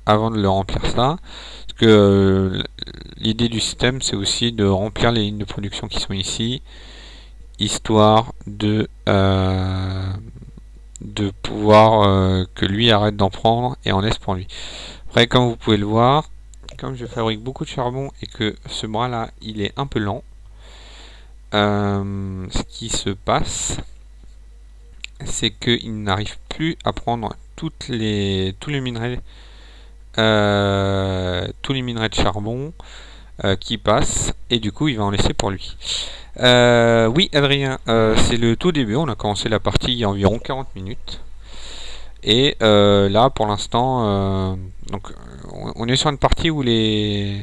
avant de le remplir ça. Parce que euh, l'idée du système, c'est aussi de remplir les lignes de production qui sont ici, histoire de, euh, de pouvoir que lui arrête d'en prendre et en laisse pour lui. Après, comme vous pouvez le voir, comme je fabrique beaucoup de charbon et que ce bras là il est un peu lent, euh, ce qui se passe, c'est qu'il n'arrive plus à prendre toutes les, tous les minerais, euh, tous les minerais de charbon euh, qui passent, et du coup il va en laisser pour lui. oui Adrien, c'est le tout début, on a commencé la partie il y a environ 40 minutes. Et là pour l'instant, donc on est sur une partie où les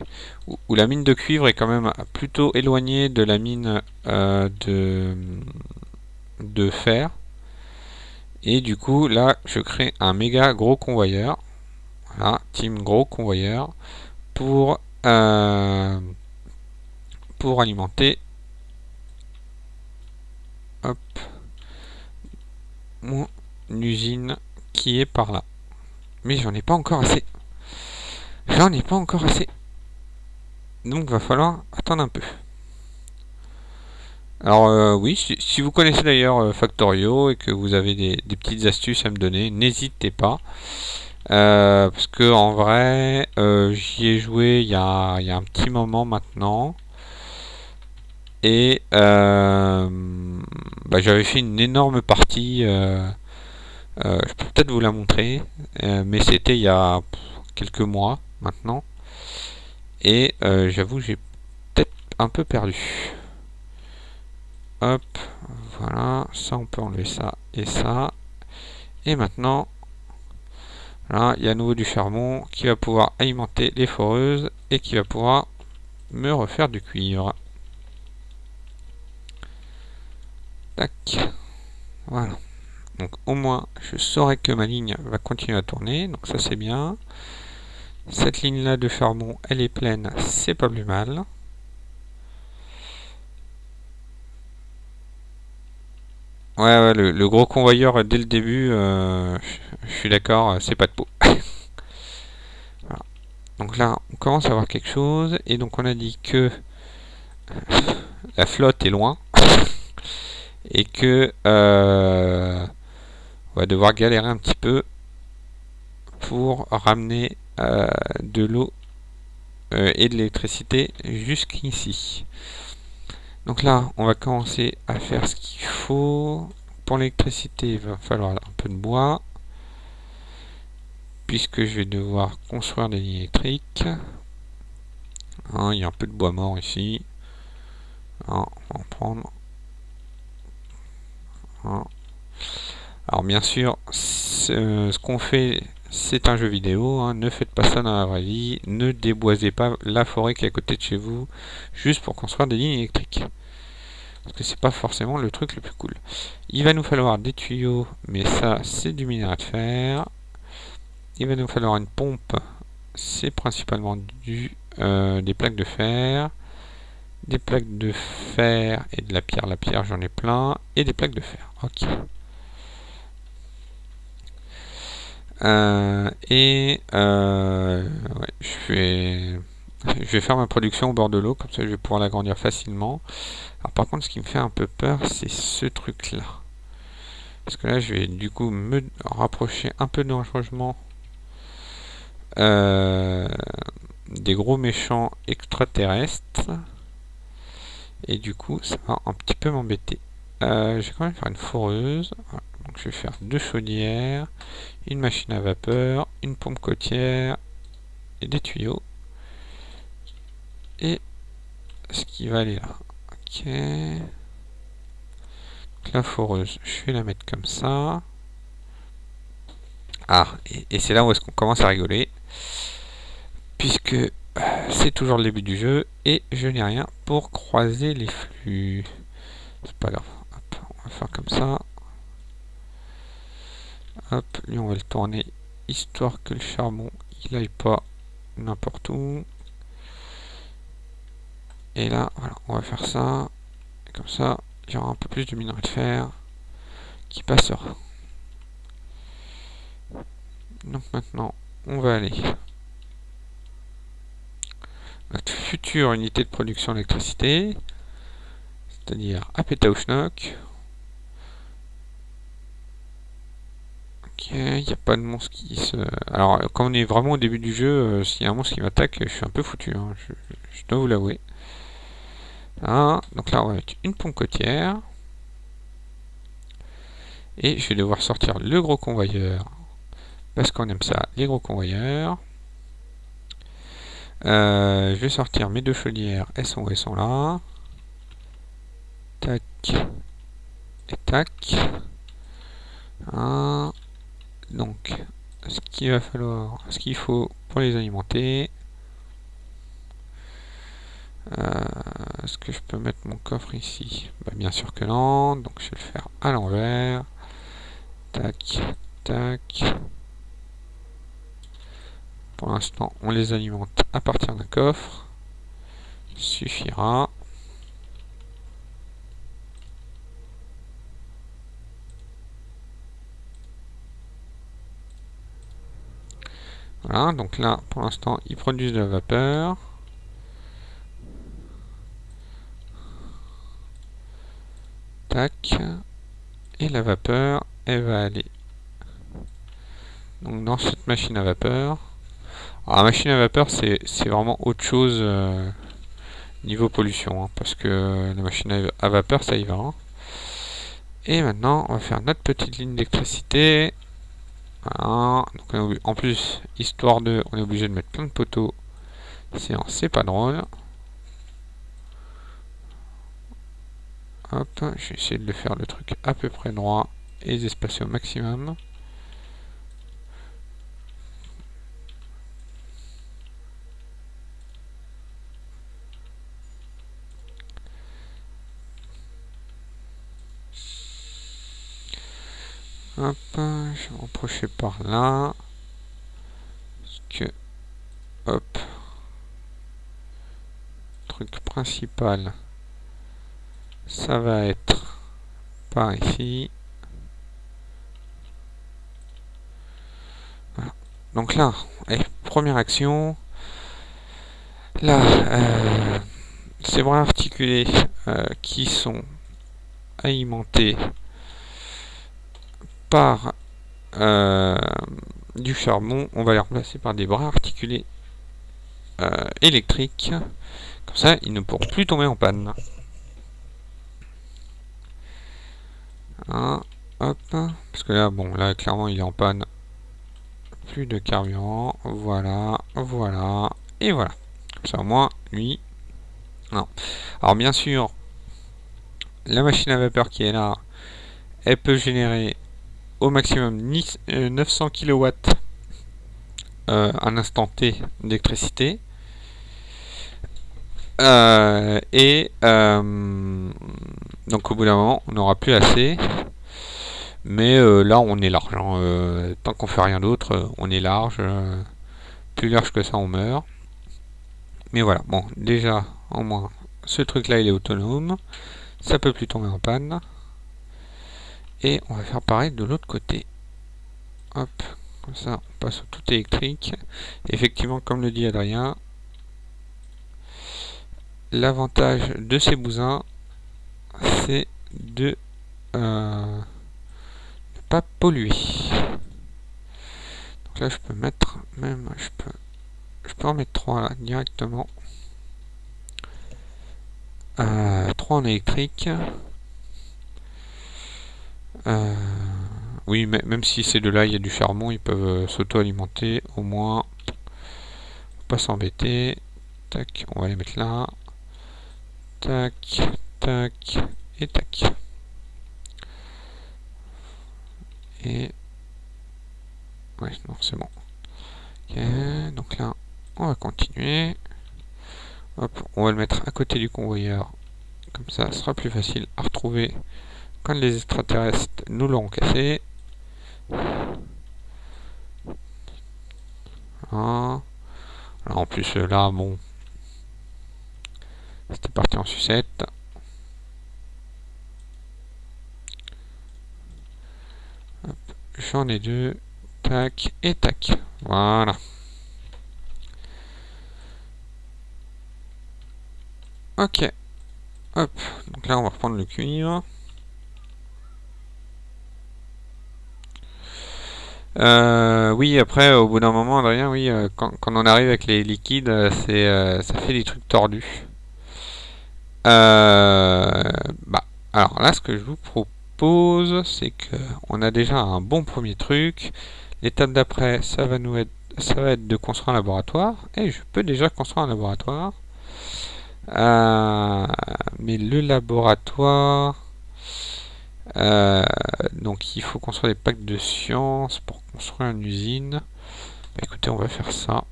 où, la mine de cuivre est quand même plutôt éloignée de la mine euh, de, de fer. Et du coup, là, je crée un méga gros convoyeur. Voilà, team gros convoyeur pour, euh, pour alimenter hop, mon usine qui est par là. Mais j'en ai pas encore assez. J'en ai pas encore assez. Donc va falloir attendre un peu. Alors euh, oui, si, vous connaissez d'ailleurs euh, Factorio et que vous avez des, petites astuces à me donner, n'hésitez pas. Euh, parce que en vrai, j'y ai joué il y, a, un petit moment maintenant. Et bah, j'avais fait une énorme partie. Je peux peut-être vous la montrer. mais c'était il y a quelques mois maintenant. Et euh, j'avoue, j'ai peut-être un peu perdu. Hop, voilà, ça on peut enlever ça et ça. Et maintenant, là, il y a à nouveau du charbon qui va pouvoir alimenter les foreuses et qui va pouvoir me refaire du cuivre. Tac. Voilà. Donc au moins, je saurai que ma ligne va continuer à tourner. Donc ça c'est bien. Cette ligne-là de charbon, elle est pleine, c'est pas plus mal. Ouais, le, gros convoyeur dès le début, euh, je suis d'accord, c'est pas de peau. Donc là, on commence à voir quelque chose, et donc on a dit que la flotte est loin, et que euh, on va devoir galérer un petit peu pour ramener euh, de l'eau euh, et de l'électricité jusqu'ici. Donc là, on va commencer à faire ce qu'il faut. Pour l'électricité, il va falloir un peu de bois. Puisque je vais devoir construire des lignes électriques. Hein, il y a un peu de bois mort ici. Hein, on va en prendre. Alors bien sûr, ce qu'on fait c'est un jeu vidéo, hein. ne faites pas ça dans la vraie vie, ne déboisez pas la forêt qui est à côté de chez vous, juste pour construire des lignes électriques. Parce que c'est pas forcément le truc le plus cool. Il va nous falloir des tuyaux, mais ça c'est du minerai de fer. Il va nous falloir une pompe, c'est principalement du, euh, des plaques de fer. Des plaques de fer et de la pierre, la pierre j'en ai plein, et des plaques de fer. Ok. Euh, et euh, je, vais, je vais faire ma production au bord de l'eau, comme ça je vais pouvoir l'agrandir facilement. Alors par contre, ce qui me fait un peu peur, c'est ce truc-là. Parce que là, je vais du coup me rapprocher un peu dangereusement euh, des gros méchants extraterrestres. Et du coup, ça va un petit peu m'embêter. je vais quand même faire une foreuse. Donc je vais faire deux chaudières, une machine à vapeur, une pompe côtière et des tuyaux. Et ce qui va aller là. Ok. la foreuse, je vais la mettre comme ça. Ah, et, c'est là où est-ce qu'on commence à rigoler. Puisque c'est toujours le début du jeu et je n'ai rien pour croiser les flux. C'est pas grave. on va faire comme ça. Hop, lui on va le tourner histoire que le charbon il aille pas n'importe où. Et là, voilà, on va faire ça. comme ça, il y aura un peu plus de minerai de fer qui passera. Donc maintenant, on va aller notre future unité de production d'électricité, c'est-à-dire à Pétaouchnok. Ok, il n'y a pas de monstre qui se... Alors, quand on est vraiment au début du jeu, euh, s'il y a un monstre qui m'attaque, je suis un peu foutu, hein. je, dois vous l'avouer. donc là, on va mettre une pompe côtière. Et je vais devoir sortir le gros convoyeur, parce qu'on aime ça, les gros convoyeurs. Euh, je vais sortir mes deux chaudières, elles sont où elles sont là. Tac. Et tac. Ah. Donc, ce qu'il va falloir, ce qu'il faut pour les alimenter. Euh, Est-ce que je peux mettre mon coffre ici bah, Bien sûr que non, donc je vais le faire à l'envers. Tac, tac. Pour l'instant, on les alimente à partir d'un coffre. Suffira. Voilà, donc là, pour l'instant, ils produisent de la vapeur. Tac. Et la vapeur, elle va aller donc dans cette machine à vapeur. Alors, la machine à vapeur, c'est vraiment autre chose euh, niveau pollution, hein, parce que la machine à vapeur, ça y va. Hein. Et maintenant, on va faire notre petite ligne d'électricité. Donc, en plus, histoire de, on est obligé de mettre plein de poteaux. C'est pas drôle. Hop, je vais essayer de faire le truc à peu près droit et les espacer au maximum. Je vais reprocher par là. Parce que, hop, truc principal, ça va être par ici. Donc là, première action. Là, euh, ces bras articulés euh, qui sont alimentés par euh, du charbon, on va les remplacer par des bras articulés euh, électriques. Comme ça, ils ne pourront plus tomber en panne. Hein, hop, parce que là, bon, là, clairement, il est en panne. Plus de carburant. Voilà, voilà, et voilà. Comme ça, au moins, lui... Non. Alors, bien sûr, la machine à vapeur qui est là, elle peut générer au maximum 900 kW euh, un instant T d'électricité. Euh, et euh, donc au bout d'un moment, on n'aura plus assez. Mais là, on est large. Hein. tant qu'on fait rien d'autre, on est large. plus large que ça, on meurt. Mais voilà, bon, déjà, au moins, ce truc-là, il est autonome. Ça peut plus tomber en panne. Et on va faire pareil de l'autre côté. Hop, comme ça on passe au tout électrique. Effectivement, comme le dit Adrien, l'avantage de ces bousins, c'est de euh, ne pas polluer. Donc là, je peux mettre, même, je peux, je peux en mettre 3 là, directement. Euh, 3 en électrique. Euh, oui, même si ces deux-là, il y a du charbon, ils peuvent euh, s'auto-alimenter, au moins. Pas s'embêter. Tac, on va les mettre là. Tac, tac, et tac. Et... Ouais, non, c'est bon. Ok, donc là, on va continuer. Hop, on va le mettre à côté du convoyeur. Comme ça, ce sera plus facile à retrouver quand les extraterrestres nous l'auront cassé. Alors, en plus, là, bon, c'était parti en sucette. J'en ai deux. Tac et tac. Voilà. Ok. Hop. Donc là, on va reprendre le cuivre. Euh, oui, après, au bout d'un moment, Adrien, oui, euh, quand, on arrive avec les liquides, euh, c'est, ça fait des trucs tordus. bah, alors là, ce que je vous propose, c'est que on a déjà un bon premier truc. L'étape d'après, ça va nous être, ça va être de construire un laboratoire. Et je peux déjà construire un laboratoire. mais le laboratoire, donc il faut construire des packs de science pour construire une usine. Bah, écoutez, on va faire ça.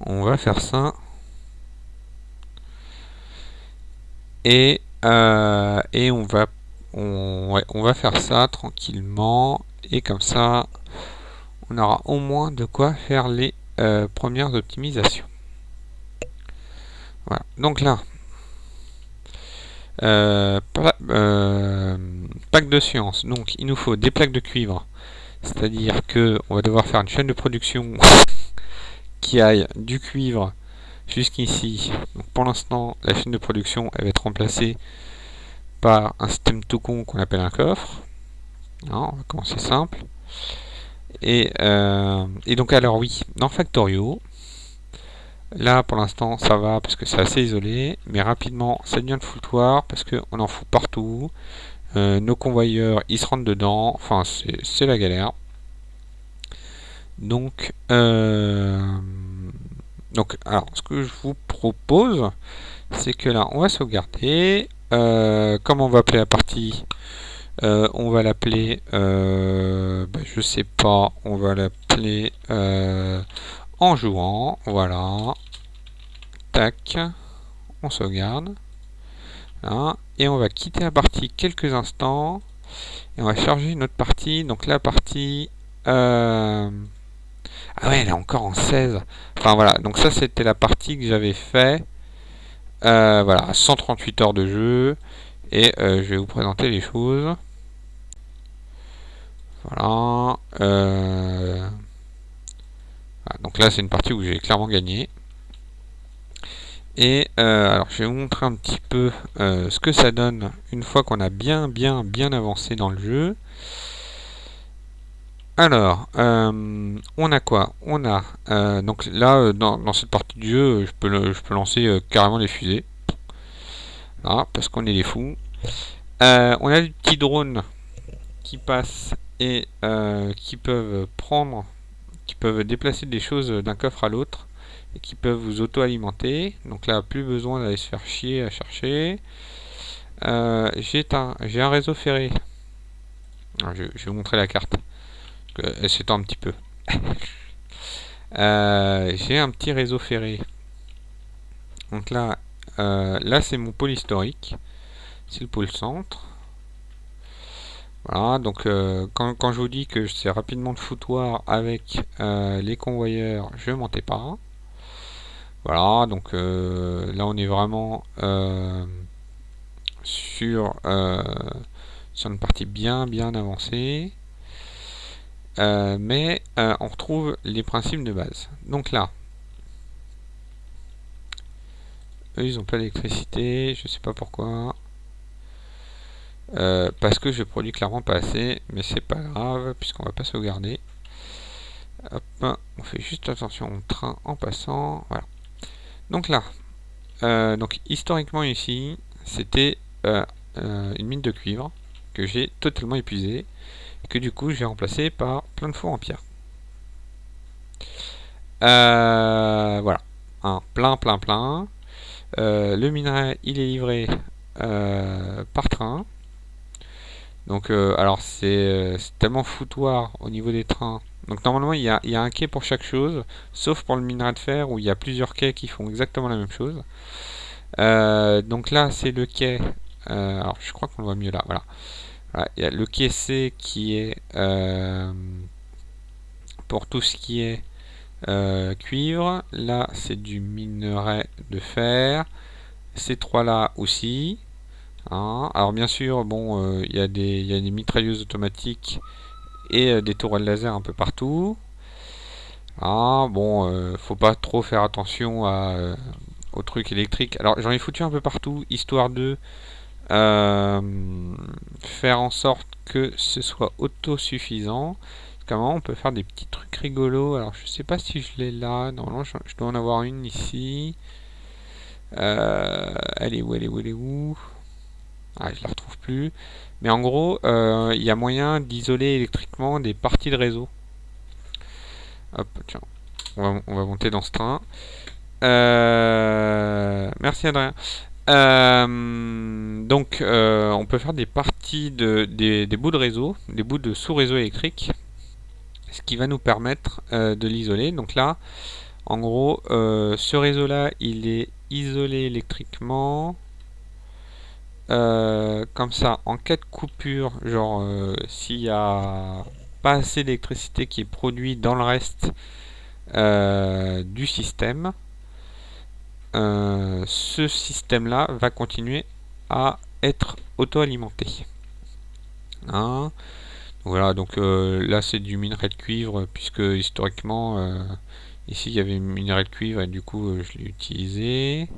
On va faire ça. Et, euh, et on va on, on va faire ça tranquillement. Et comme ça, on aura au moins de quoi faire les euh, premières optimisations. Voilà. Donc là, euh, euh, de science. Donc il nous faut des plaques de cuivre. C'est-à-dire que on va devoir faire une chaîne de production qui aille du cuivre jusqu'ici. Pour l'instant, la chaîne de production elle va être remplacée par un système tout con qu'on appelle un coffre. on va commencer simple. Euh, et donc alors oui, dans Factorio, Là, pour l'instant, ça va parce que c'est assez isolé. Mais rapidement, ça devient le foutoir parce qu'on en fout partout. Euh, nos convoyeurs, ils se rentrent dedans. Enfin, c'est la galère. Donc, euh, donc, alors, ce que je vous propose, c'est que là, on va sauvegarder. Euh, comment on va appeler la partie? On va l'appeler, ben, je sais pas, on va l'appeler en jouant. Voilà. Tac. On sauvegarde. Et on va quitter la partie quelques instants. Et on va charger une autre partie. Donc la partie... Euh, ah ouais, elle est encore en 16. Enfin voilà, donc ça c'était la partie que j'avais fait. Euh, voilà, 138 heures de jeu. Et euh, je vais vous présenter les choses. Voilà. Donc là, c'est une partie où j'ai clairement gagné. Et euh, alors, je vais vous montrer un petit peu euh, ce que ça donne une fois qu'on a bien, bien, bien avancé dans le jeu. Alors, euh, on a quoi? On a, donc là, dans, cette partie du jeu, je peux, je peux lancer carrément les fusées. parce qu'on est des fous. on a des petits drones qui passent et qui peuvent prendre qui peuvent déplacer des choses d'un coffre à l'autre et qui peuvent vous auto-alimenter. Donc là, plus besoin d'aller se faire chier à chercher. Euh, j'ai un, un réseau ferré. je, vais vous montrer la carte. Elle s'étend un petit peu. Euh, j'ai un petit réseau ferré. Donc là, euh, là c'est mon pôle historique. C'est le pôle centre. Voilà, donc euh, quand, je vous dis que c'est rapidement le foutoir avec euh, les convoyeurs, je mentais pas. Voilà, donc euh, là on est vraiment sur, sur une partie bien bien avancée. mais on retrouve les principes de base. Donc là, eux ils n'ont pas d'électricité, je sais pas pourquoi. Euh, parce que je produis clairement pas assez, mais c'est pas grave, puisqu'on va pas sauvegarder. Hop, on fait juste attention au train en passant. Voilà. Donc là, euh, donc historiquement ici, c'était euh, une mine de cuivre que j'ai totalement épuisée, que du coup j'ai remplacé par plein de fours en pierre. voilà, un plein, plein, plein. le minerai, il est livré par train. Donc, euh, alors euh, c'est tellement foutoir au niveau des trains. Donc normalement il y, a, un quai pour chaque chose, sauf pour le minerai de fer où il y a plusieurs quais qui font exactement la même chose. Euh, donc là c'est le quai, alors je crois qu'on le voit mieux là, voilà. il y a le quai C qui est pour tout ce qui est cuivre. Là c'est du minerai de fer. Ces trois là aussi. Hein. Alors bien sûr, bon, euh, il y, a des mitrailleuses automatiques et euh, des tourelles laser un peu partout. Ah, bon, euh, faut pas trop faire attention aux trucs électriques. Alors j'en ai foutu un peu partout, histoire de faire en sorte que ce soit autosuffisant. Comment on peut faire des petits trucs rigolos. Alors je sais pas si je l'ai là. Normalement je, je, dois en avoir une ici. elle est où Elle est où Elle est où? Ah, je la retrouve plus. Mais en gros, euh, il y a moyen d'isoler électriquement des parties de réseau. Hop, tiens. On va, monter dans ce train. Euh, merci Adrien. Euh, donc, on peut faire des parties de des, bouts de réseau, des bouts de sous-réseau électrique, ce qui va nous permettre de l'isoler. Donc là, en gros, ce réseau-là, il est isolé électriquement. Euh, comme ça, en cas de coupure, genre euh, s'il n'y a pas assez d'électricité qui est produite dans le reste euh, du système, ce système-là va continuer à être auto-alimenté. Hein? Voilà, donc là c'est du minerai de cuivre, puisque historiquement, ici il y avait minerai de cuivre et du coup je l'ai utilisé.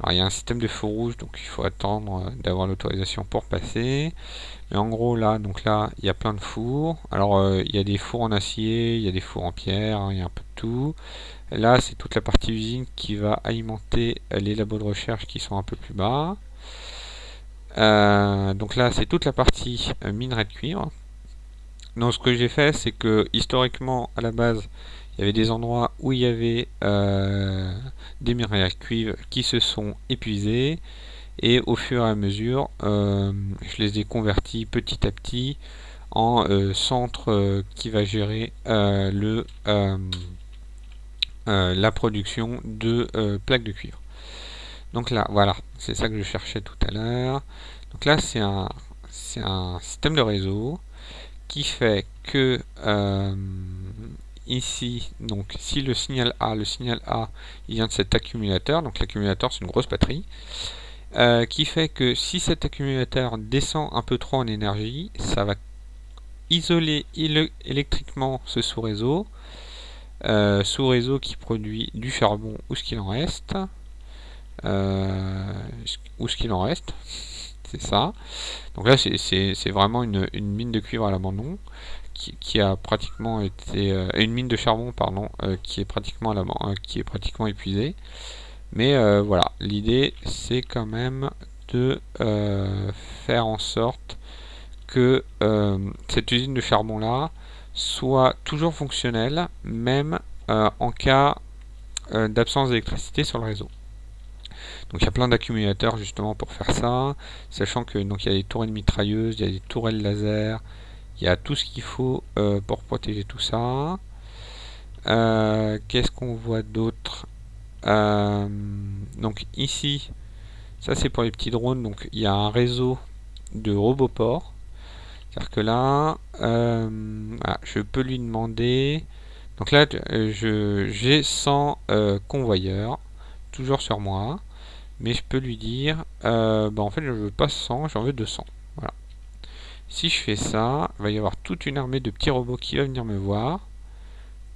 Alors il y a un système de feu rouge, donc il faut attendre euh, d'avoir l'autorisation pour passer. Mais en gros là, donc là, il y a plein de fours. Alors euh, il y a des fours en acier, il y a des fours en pierre, hein, il y a un peu de tout. Là, c'est toute la partie usine qui va alimenter euh, les labos de recherche qui sont un peu plus bas. donc là, c'est toute la partie minerai de cuivre. Donc ce que j'ai fait, c'est que historiquement, à la base, il y avait des endroits où il y avait euh, des minerais à cuivre qui se sont épuisés. Et au fur et à mesure euh, je les ai convertis petit à petit en euh, centre qui va gérer le la production de plaques de cuivre. Donc là voilà c'est ça que je cherchais tout à l'heure. Donc là c'est un c'est un système de réseau qui fait que ici, donc si le signal A, le signal A, il vient de cet accumulateur, donc l'accumulateur c'est une grosse batterie, euh, qui fait que si cet accumulateur descend un peu trop en énergie, ça va isoler électriquement ce sous-réseau, euh, sous-réseau qui produit du charbon ou ce qu'il en reste, euh, ou ce qu'il en reste, c'est ça. Donc là c'est vraiment une, une, mine de cuivre à l'abandon qui, a pratiquement été euh, une mine de charbon pardon euh, qui est pratiquement euh, qui est pratiquement épuisée. Mais voilà l'idée c'est quand même de faire en sorte que cette usine de charbon là soit toujours fonctionnelle même en cas d'absence d'électricité sur le réseau. Donc il y a plein d'accumulateurs justement pour faire ça sachant que donc il y a des tourelles mitrailleuses il y a des tourelles laser il y a tout ce qu'il faut euh, pour protéger tout ça. Euh, qu'est-ce qu'on voit d'autre? Euh, Donc ici, ça c'est pour les petits drones. Donc il y a un réseau de roboports. C'est-à-dire que là, je peux lui demander. Donc là, j'ai 100 convoyeurs, toujours sur moi. Mais je peux lui dire, bah en fait je veux pas 100, j'en veux 200. Si je fais ça, il va y avoir toute une armée de petits robots qui va venir me voir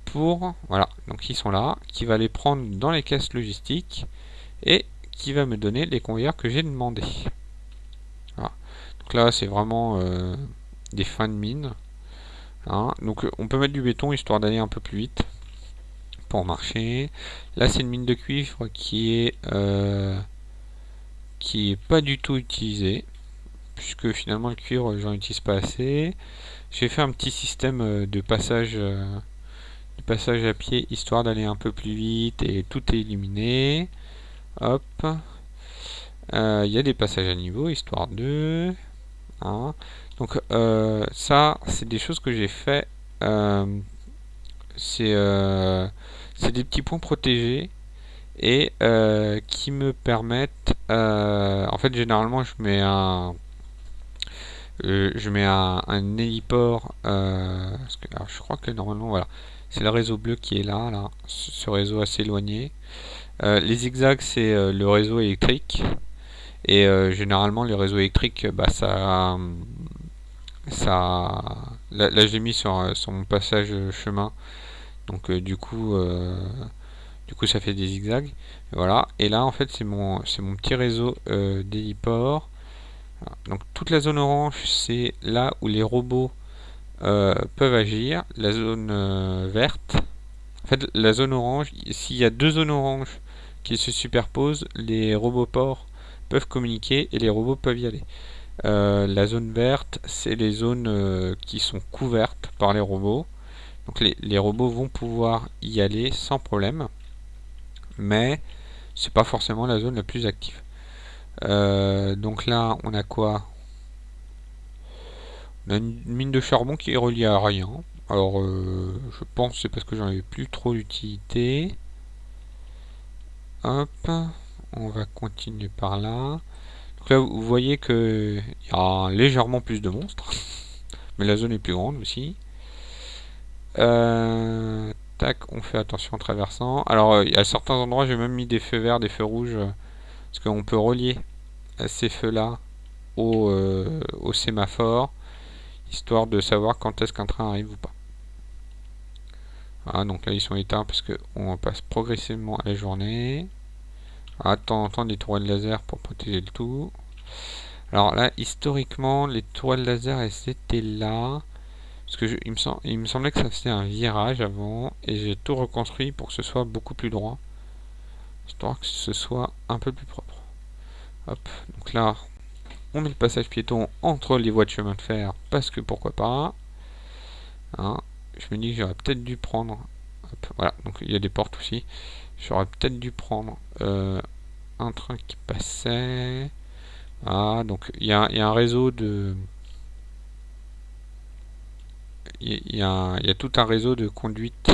pour, voilà, donc ils sont là, qui va les prendre dans les caisses logistiques et qui va me donner les convoyeurs que j'ai demandé. Donc là, c'est vraiment euh, des fins de mine. Hein. Donc on peut mettre du béton histoire d'aller un peu plus vite pour marcher. Là, c'est une mine de cuivre qui est euh, qui est pas du tout utilisée puisque finalement le cuivre j'en utilise pas assez. J'ai fait un petit système euh, de passage, euh, de passage à pied histoire d'aller un peu plus vite et tout est éliminé. Hop. Euh, il y a des passages à niveau, histoire de... Hein. Donc ça, c'est des choses que j'ai fait c'est des petits points protégés et qui me permettent en fait généralement je mets un je mets un, un héliport je crois que normalement voilà. C'est le réseau bleu qui est là là ce réseau assez éloigné. Les zigzags c'est le réseau électrique. Et généralement les réseaux électriques bah ça ça là, j'ai mis sur, euh, sur, mon passage euh, chemin. Donc euh, du coup du coup ça fait des zigzags. Voilà. Et là en fait c'est mon c'est mon petit réseau euh, d'héliport donc toute la zone orange c'est là où les robots peuvent agir la zone verte en fait la zone orange s'il y a deux zones oranges qui se superposent les robots ports peuvent communiquer et les robots peuvent y aller euh, la zone verte, c'est les zones euh, qui sont couvertes par les robots. Donc les, robots vont pouvoir y aller sans problème. Mais c'est pas forcément la zone la plus active. Euh, donc là, on a quoi? On a une mine de charbon qui est reliée à rien. Alors, je pense c'est parce que j'en avais plus trop d'utilité. Hop, on va continuer par là. Donc là, vous voyez qu'il y a légèrement plus de monstres. Mais la zone est plus grande aussi. Euh, tac, on fait attention en traversant. Alors, euh, à certains endroits, j'ai même mis des feux verts, des feux rouges. parce qu'on peut relier ces feux-là au, euh, au sémaphore. Histoire de savoir quand est-ce qu'un train arrive ou pas. Voilà, donc là, ils sont éteints parce qu'on passe progressivement à la journée. À temps en temps des tourelles laser pour protéger le tout. Alors là, historiquement, les tourelles laser, elles étaient là. Parce que il, me il, me semblait que ça faisait un virage avant. Et j'ai tout reconstruit pour que ce soit beaucoup plus droit. Histoire que ce soit un peu plus propre. Hop, donc là, on met le passage piéton entre les voies de chemin de fer. Parce que pourquoi pas. Hein, je me dis que j'aurais peut-être dû prendre... voilà, donc il y a des portes aussi. J'aurais peut-être dû prendre euh, un train qui passait. Ah, donc il y a, un réseau de... Il y, a, tout un réseau de conduite.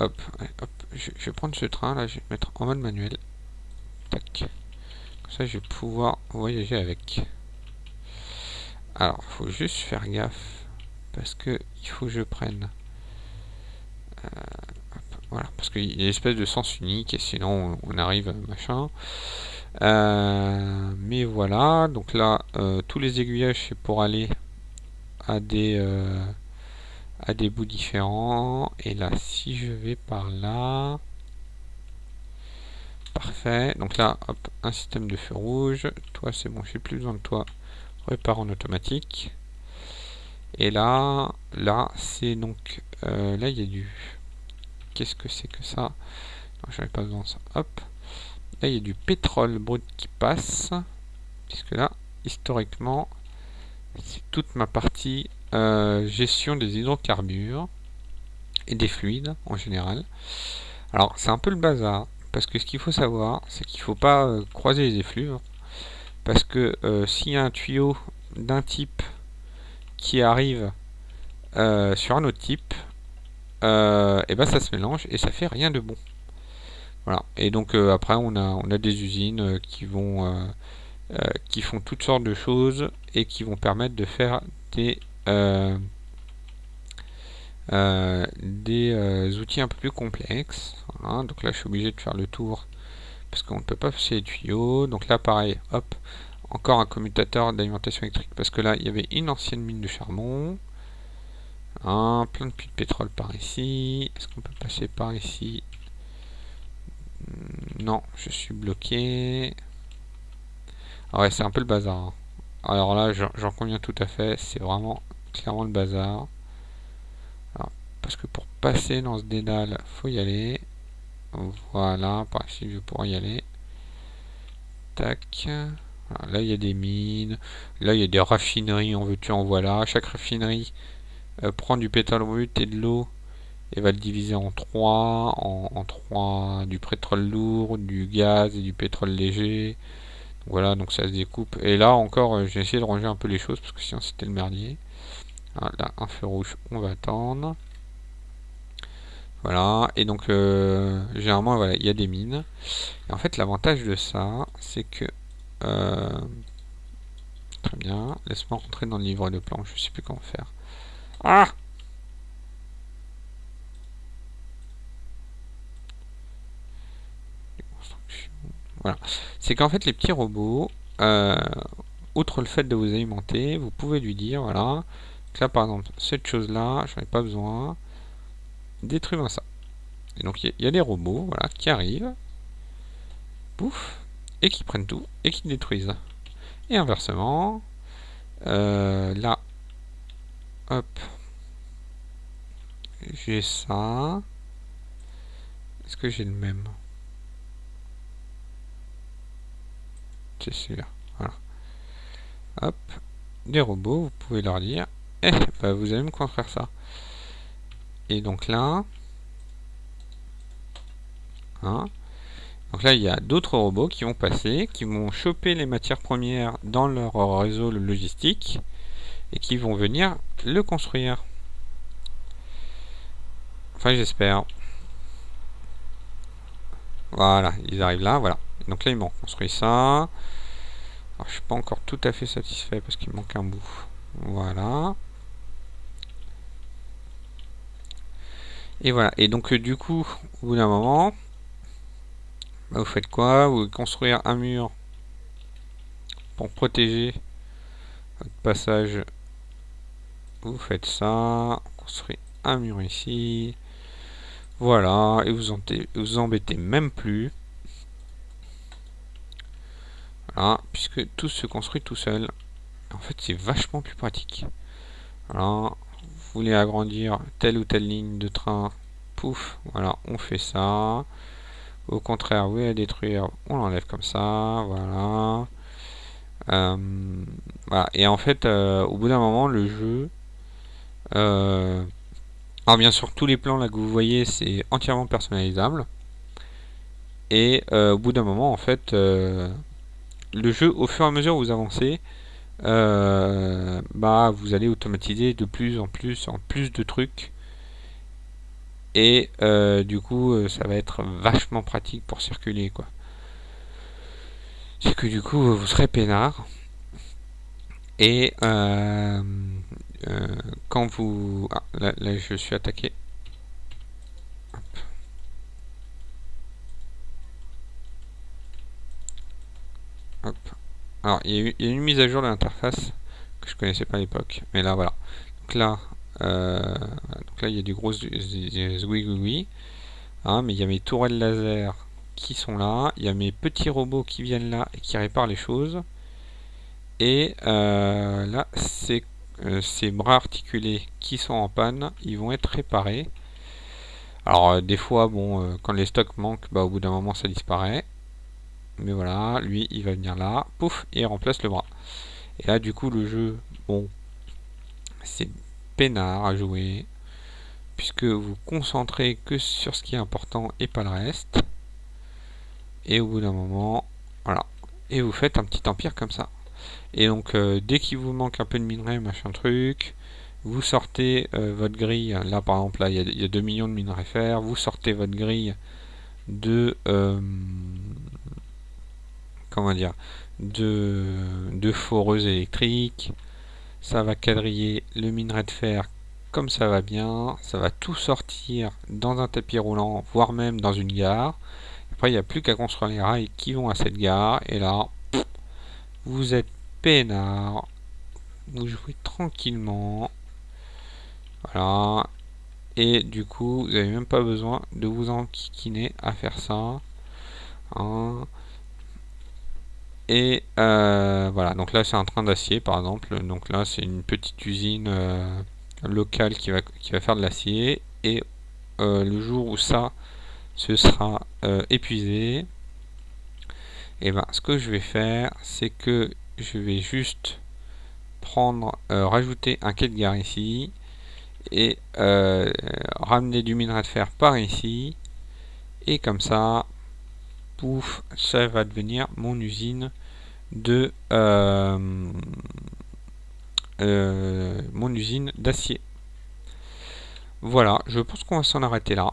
Hop, hop. Je, vais prendre ce train là, je vais mettre en mode manuel. Tac. Ça, je vais pouvoir voyager avec. Alors, faut juste faire gaffe. Parce que il faut que je prenne... Euh, voilà, parce qu'il y a une espèce de sens unique et sinon on arrive machin. Euh, mais voilà, donc là, euh, tous les aiguillages c'est pour aller à des à des bouts différents. Et là, si je vais par là, parfait. Donc là, hop, un système de feu rouge. Toi, c'est bon, j'ai plus besoin de toi. Répare en automatique. Et là, là, c'est donc là, il y a du Qu'est-ce que c'est que ça? Non, j'avais pas besoin de ça. Hop. Là, il y a du pétrole brut qui passe. Puisque là, historiquement, c'est toute ma partie euh, gestion des hydrocarbures et des fluides en général. Alors, c'est un peu le bazar. Parce que ce qu'il faut savoir, c'est qu'il ne faut pas euh, croiser les effluves. Parce que euh, s'il y a un tuyau d'un type qui arrive sur un autre type, euh, ben ça se mélange et ça fait rien de bon. Voilà. Et donc euh, après on a on a des usines euh, qui vont qui font toutes sortes de choses et qui vont permettre de faire des des outils un peu plus complexes. Donc là je suis obligé de faire le tour parce qu'on ne peut pas passer les tuyaux. Donc là pareil, hop, encore un commutateur d'alimentation électrique parce que là il y avait une ancienne mine de charbon. Un plein de puits de pétrole par ici. Est-ce qu'on peut passer par ici? Hmm, Non, je suis bloqué. Ah ouais, c'est un peu le bazar. Hein. Alors là, j'en conviens tout à fait. C'est vraiment clairement le bazar. Parce que pour passer dans ce dédale, faut y aller. Voilà, par ici, je pouvoir y aller. Tac. là, il y a des mines. Là, il y a des raffineries, en veux-tu, en voilà. Chaque raffinerie euh, prend du pétrole brut et de l'eau et va le diviser en trois, en, trois du pétrole lourd, du gaz et du pétrole léger. Voilà, donc ça se découpe. Et là encore, euh, j'ai essayé de ranger un peu les choses parce que sinon c'était le merdier. Ah, là, un feu rouge, on va attendre. Voilà, et donc euh, généralement voilà, il y a des mines. Et en fait l'avantage de ça, c'est que euh, très bien, laisse-moi rentrer dans le livre de plan, je sais plus comment faire. Ah Voilà. C'est qu'en fait les petits robots, euh, outre le fait de vous alimenter, vous pouvez lui dire, voilà, là par exemple, cette chose là, j'en ai pas besoin, détruis-moi ça. Et donc il y, a des robots voilà, qui arrivent, pouf, et qui prennent tout, et qui détruisent. Et inversement, euh, là, hop, j'ai ça. Est-ce que j'ai le même? C'est celui-là. Voilà. Hop, des robots, vous pouvez leur dire, eh, bah, vous allez me construire ça. Et donc là, hein, donc là il y a d'autres robots qui vont passer, qui vont choper les matières premières dans leur réseau logistique et qui vont venir le construire. Enfin j'espère. Voilà, ils arrivent là, voilà. Donc là ils m'ont construit ça. Alors, je suis pas encore tout à fait satisfait parce qu'il manque un bout. Voilà. Et voilà. Et donc, euh, du coup, au bout d'un moment, bah, vous faites quoi? Vous construire un mur pour protéger votre passage. Vous faites ça. Construire un mur ici. Voilà. Et vous vous embêtez même plus. Voilà. Puisque tout se construit tout seul. En fait, c'est vachement plus pratique. Voilà voulez agrandir telle ou telle ligne de train, pouf, voilà, on fait ça. Au contraire, vous voulez détruire, on l'enlève comme ça, voilà. Euh. Et en fait, euh, au bout d'un moment, le jeu... Euh, alors bien sûr, tous les plans là que vous voyez, c'est entièrement personnalisable. Et au bout d'un moment, en fait, le jeu, au fur et à mesure où vous avancez, euh, bah vous allez automatiser de plus en plus en plus de trucs. Et euh, du coup euh, ça va être vachement pratique pour circuler quoi. C'est que du coup vous serez peinard. Et quand vous ah, là, là, je suis attaqué Hop. Alors, il y, a une mise à jour de l'interface que je connaissais pas à l'époque. Mais là, voilà. Donc là, euh, il y a du gros zouigoui. Hein, mais il y a mes tourelles laser qui sont là. Il y a mes petits robots qui viennent là et qui réparent les choses. Et euh, là, euh, ces bras articulés qui sont en panne, ils vont être réparés. Alors, des fois, bon, quand les stocks manquent, bah, au bout d'un moment, ça disparaît mais voilà, lui il va venir là, pouf, et il remplace le bras. Et là du coup le jeu, bon, c'est peinard à jouer, puisque vous concentrez que sur ce qui est important et pas le reste. Et au bout d'un moment, voilà, et vous faites un petit empire comme ça. Et donc euh, dès qu'il vous manque un peu de minerai, machin truc, vous sortez euh, votre grille, là par exemple là il y, a 2 millions de minerais fer, vous sortez votre grille de euh, comment dire, de, de foreuses électriques. Ça va quadriller le minerai de fer comme ça va bien. Ça va tout sortir dans un tapis roulant, voire même dans une gare. Après, il n'y a plus qu'à construire les rails qui vont à cette gare. Et là, vous êtes peinard. Vous jouez tranquillement. Voilà. Et du coup, vous n'avez même pas besoin de vous enquiquiner à faire ça. Hein. Et euh, voilà, donc là c'est un train d'acier par exemple. Donc là c'est une petite usine euh, locale qui va, qui va faire de l'acier. Et euh, le jour où ça se sera épuisé, et eh ben ce que je vais faire, c'est que je vais juste prendre, rajouter un quai de gare ici et ramener du minerai de fer par ici. Et comme ça, pouf, ça va devenir mon usine de, euh, mon usine d'acier. Voilà, je pense qu'on va s'en arrêter là.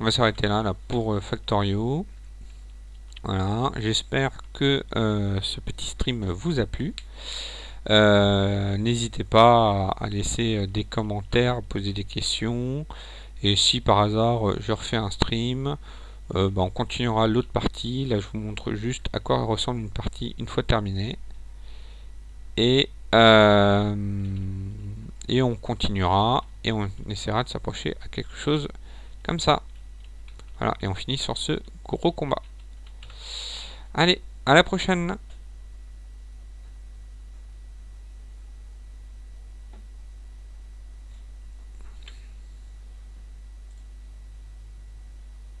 On va s'arrêter là, là pour Factorio. Voilà, j'espère que ce petit stream vous a plu. N'hésitez pas à laisser des commentaires, poser des questions. Et si par hasard je refais un stream, euh, bah, on continuera l'autre partie. Là, je vous montre juste à quoi ressemble une partie une fois terminée. Et, euh, et on continuera et on essaiera de s'approcher à quelque chose comme ça. Voilà, et on finit sur ce gros combat. Allez, à la prochaine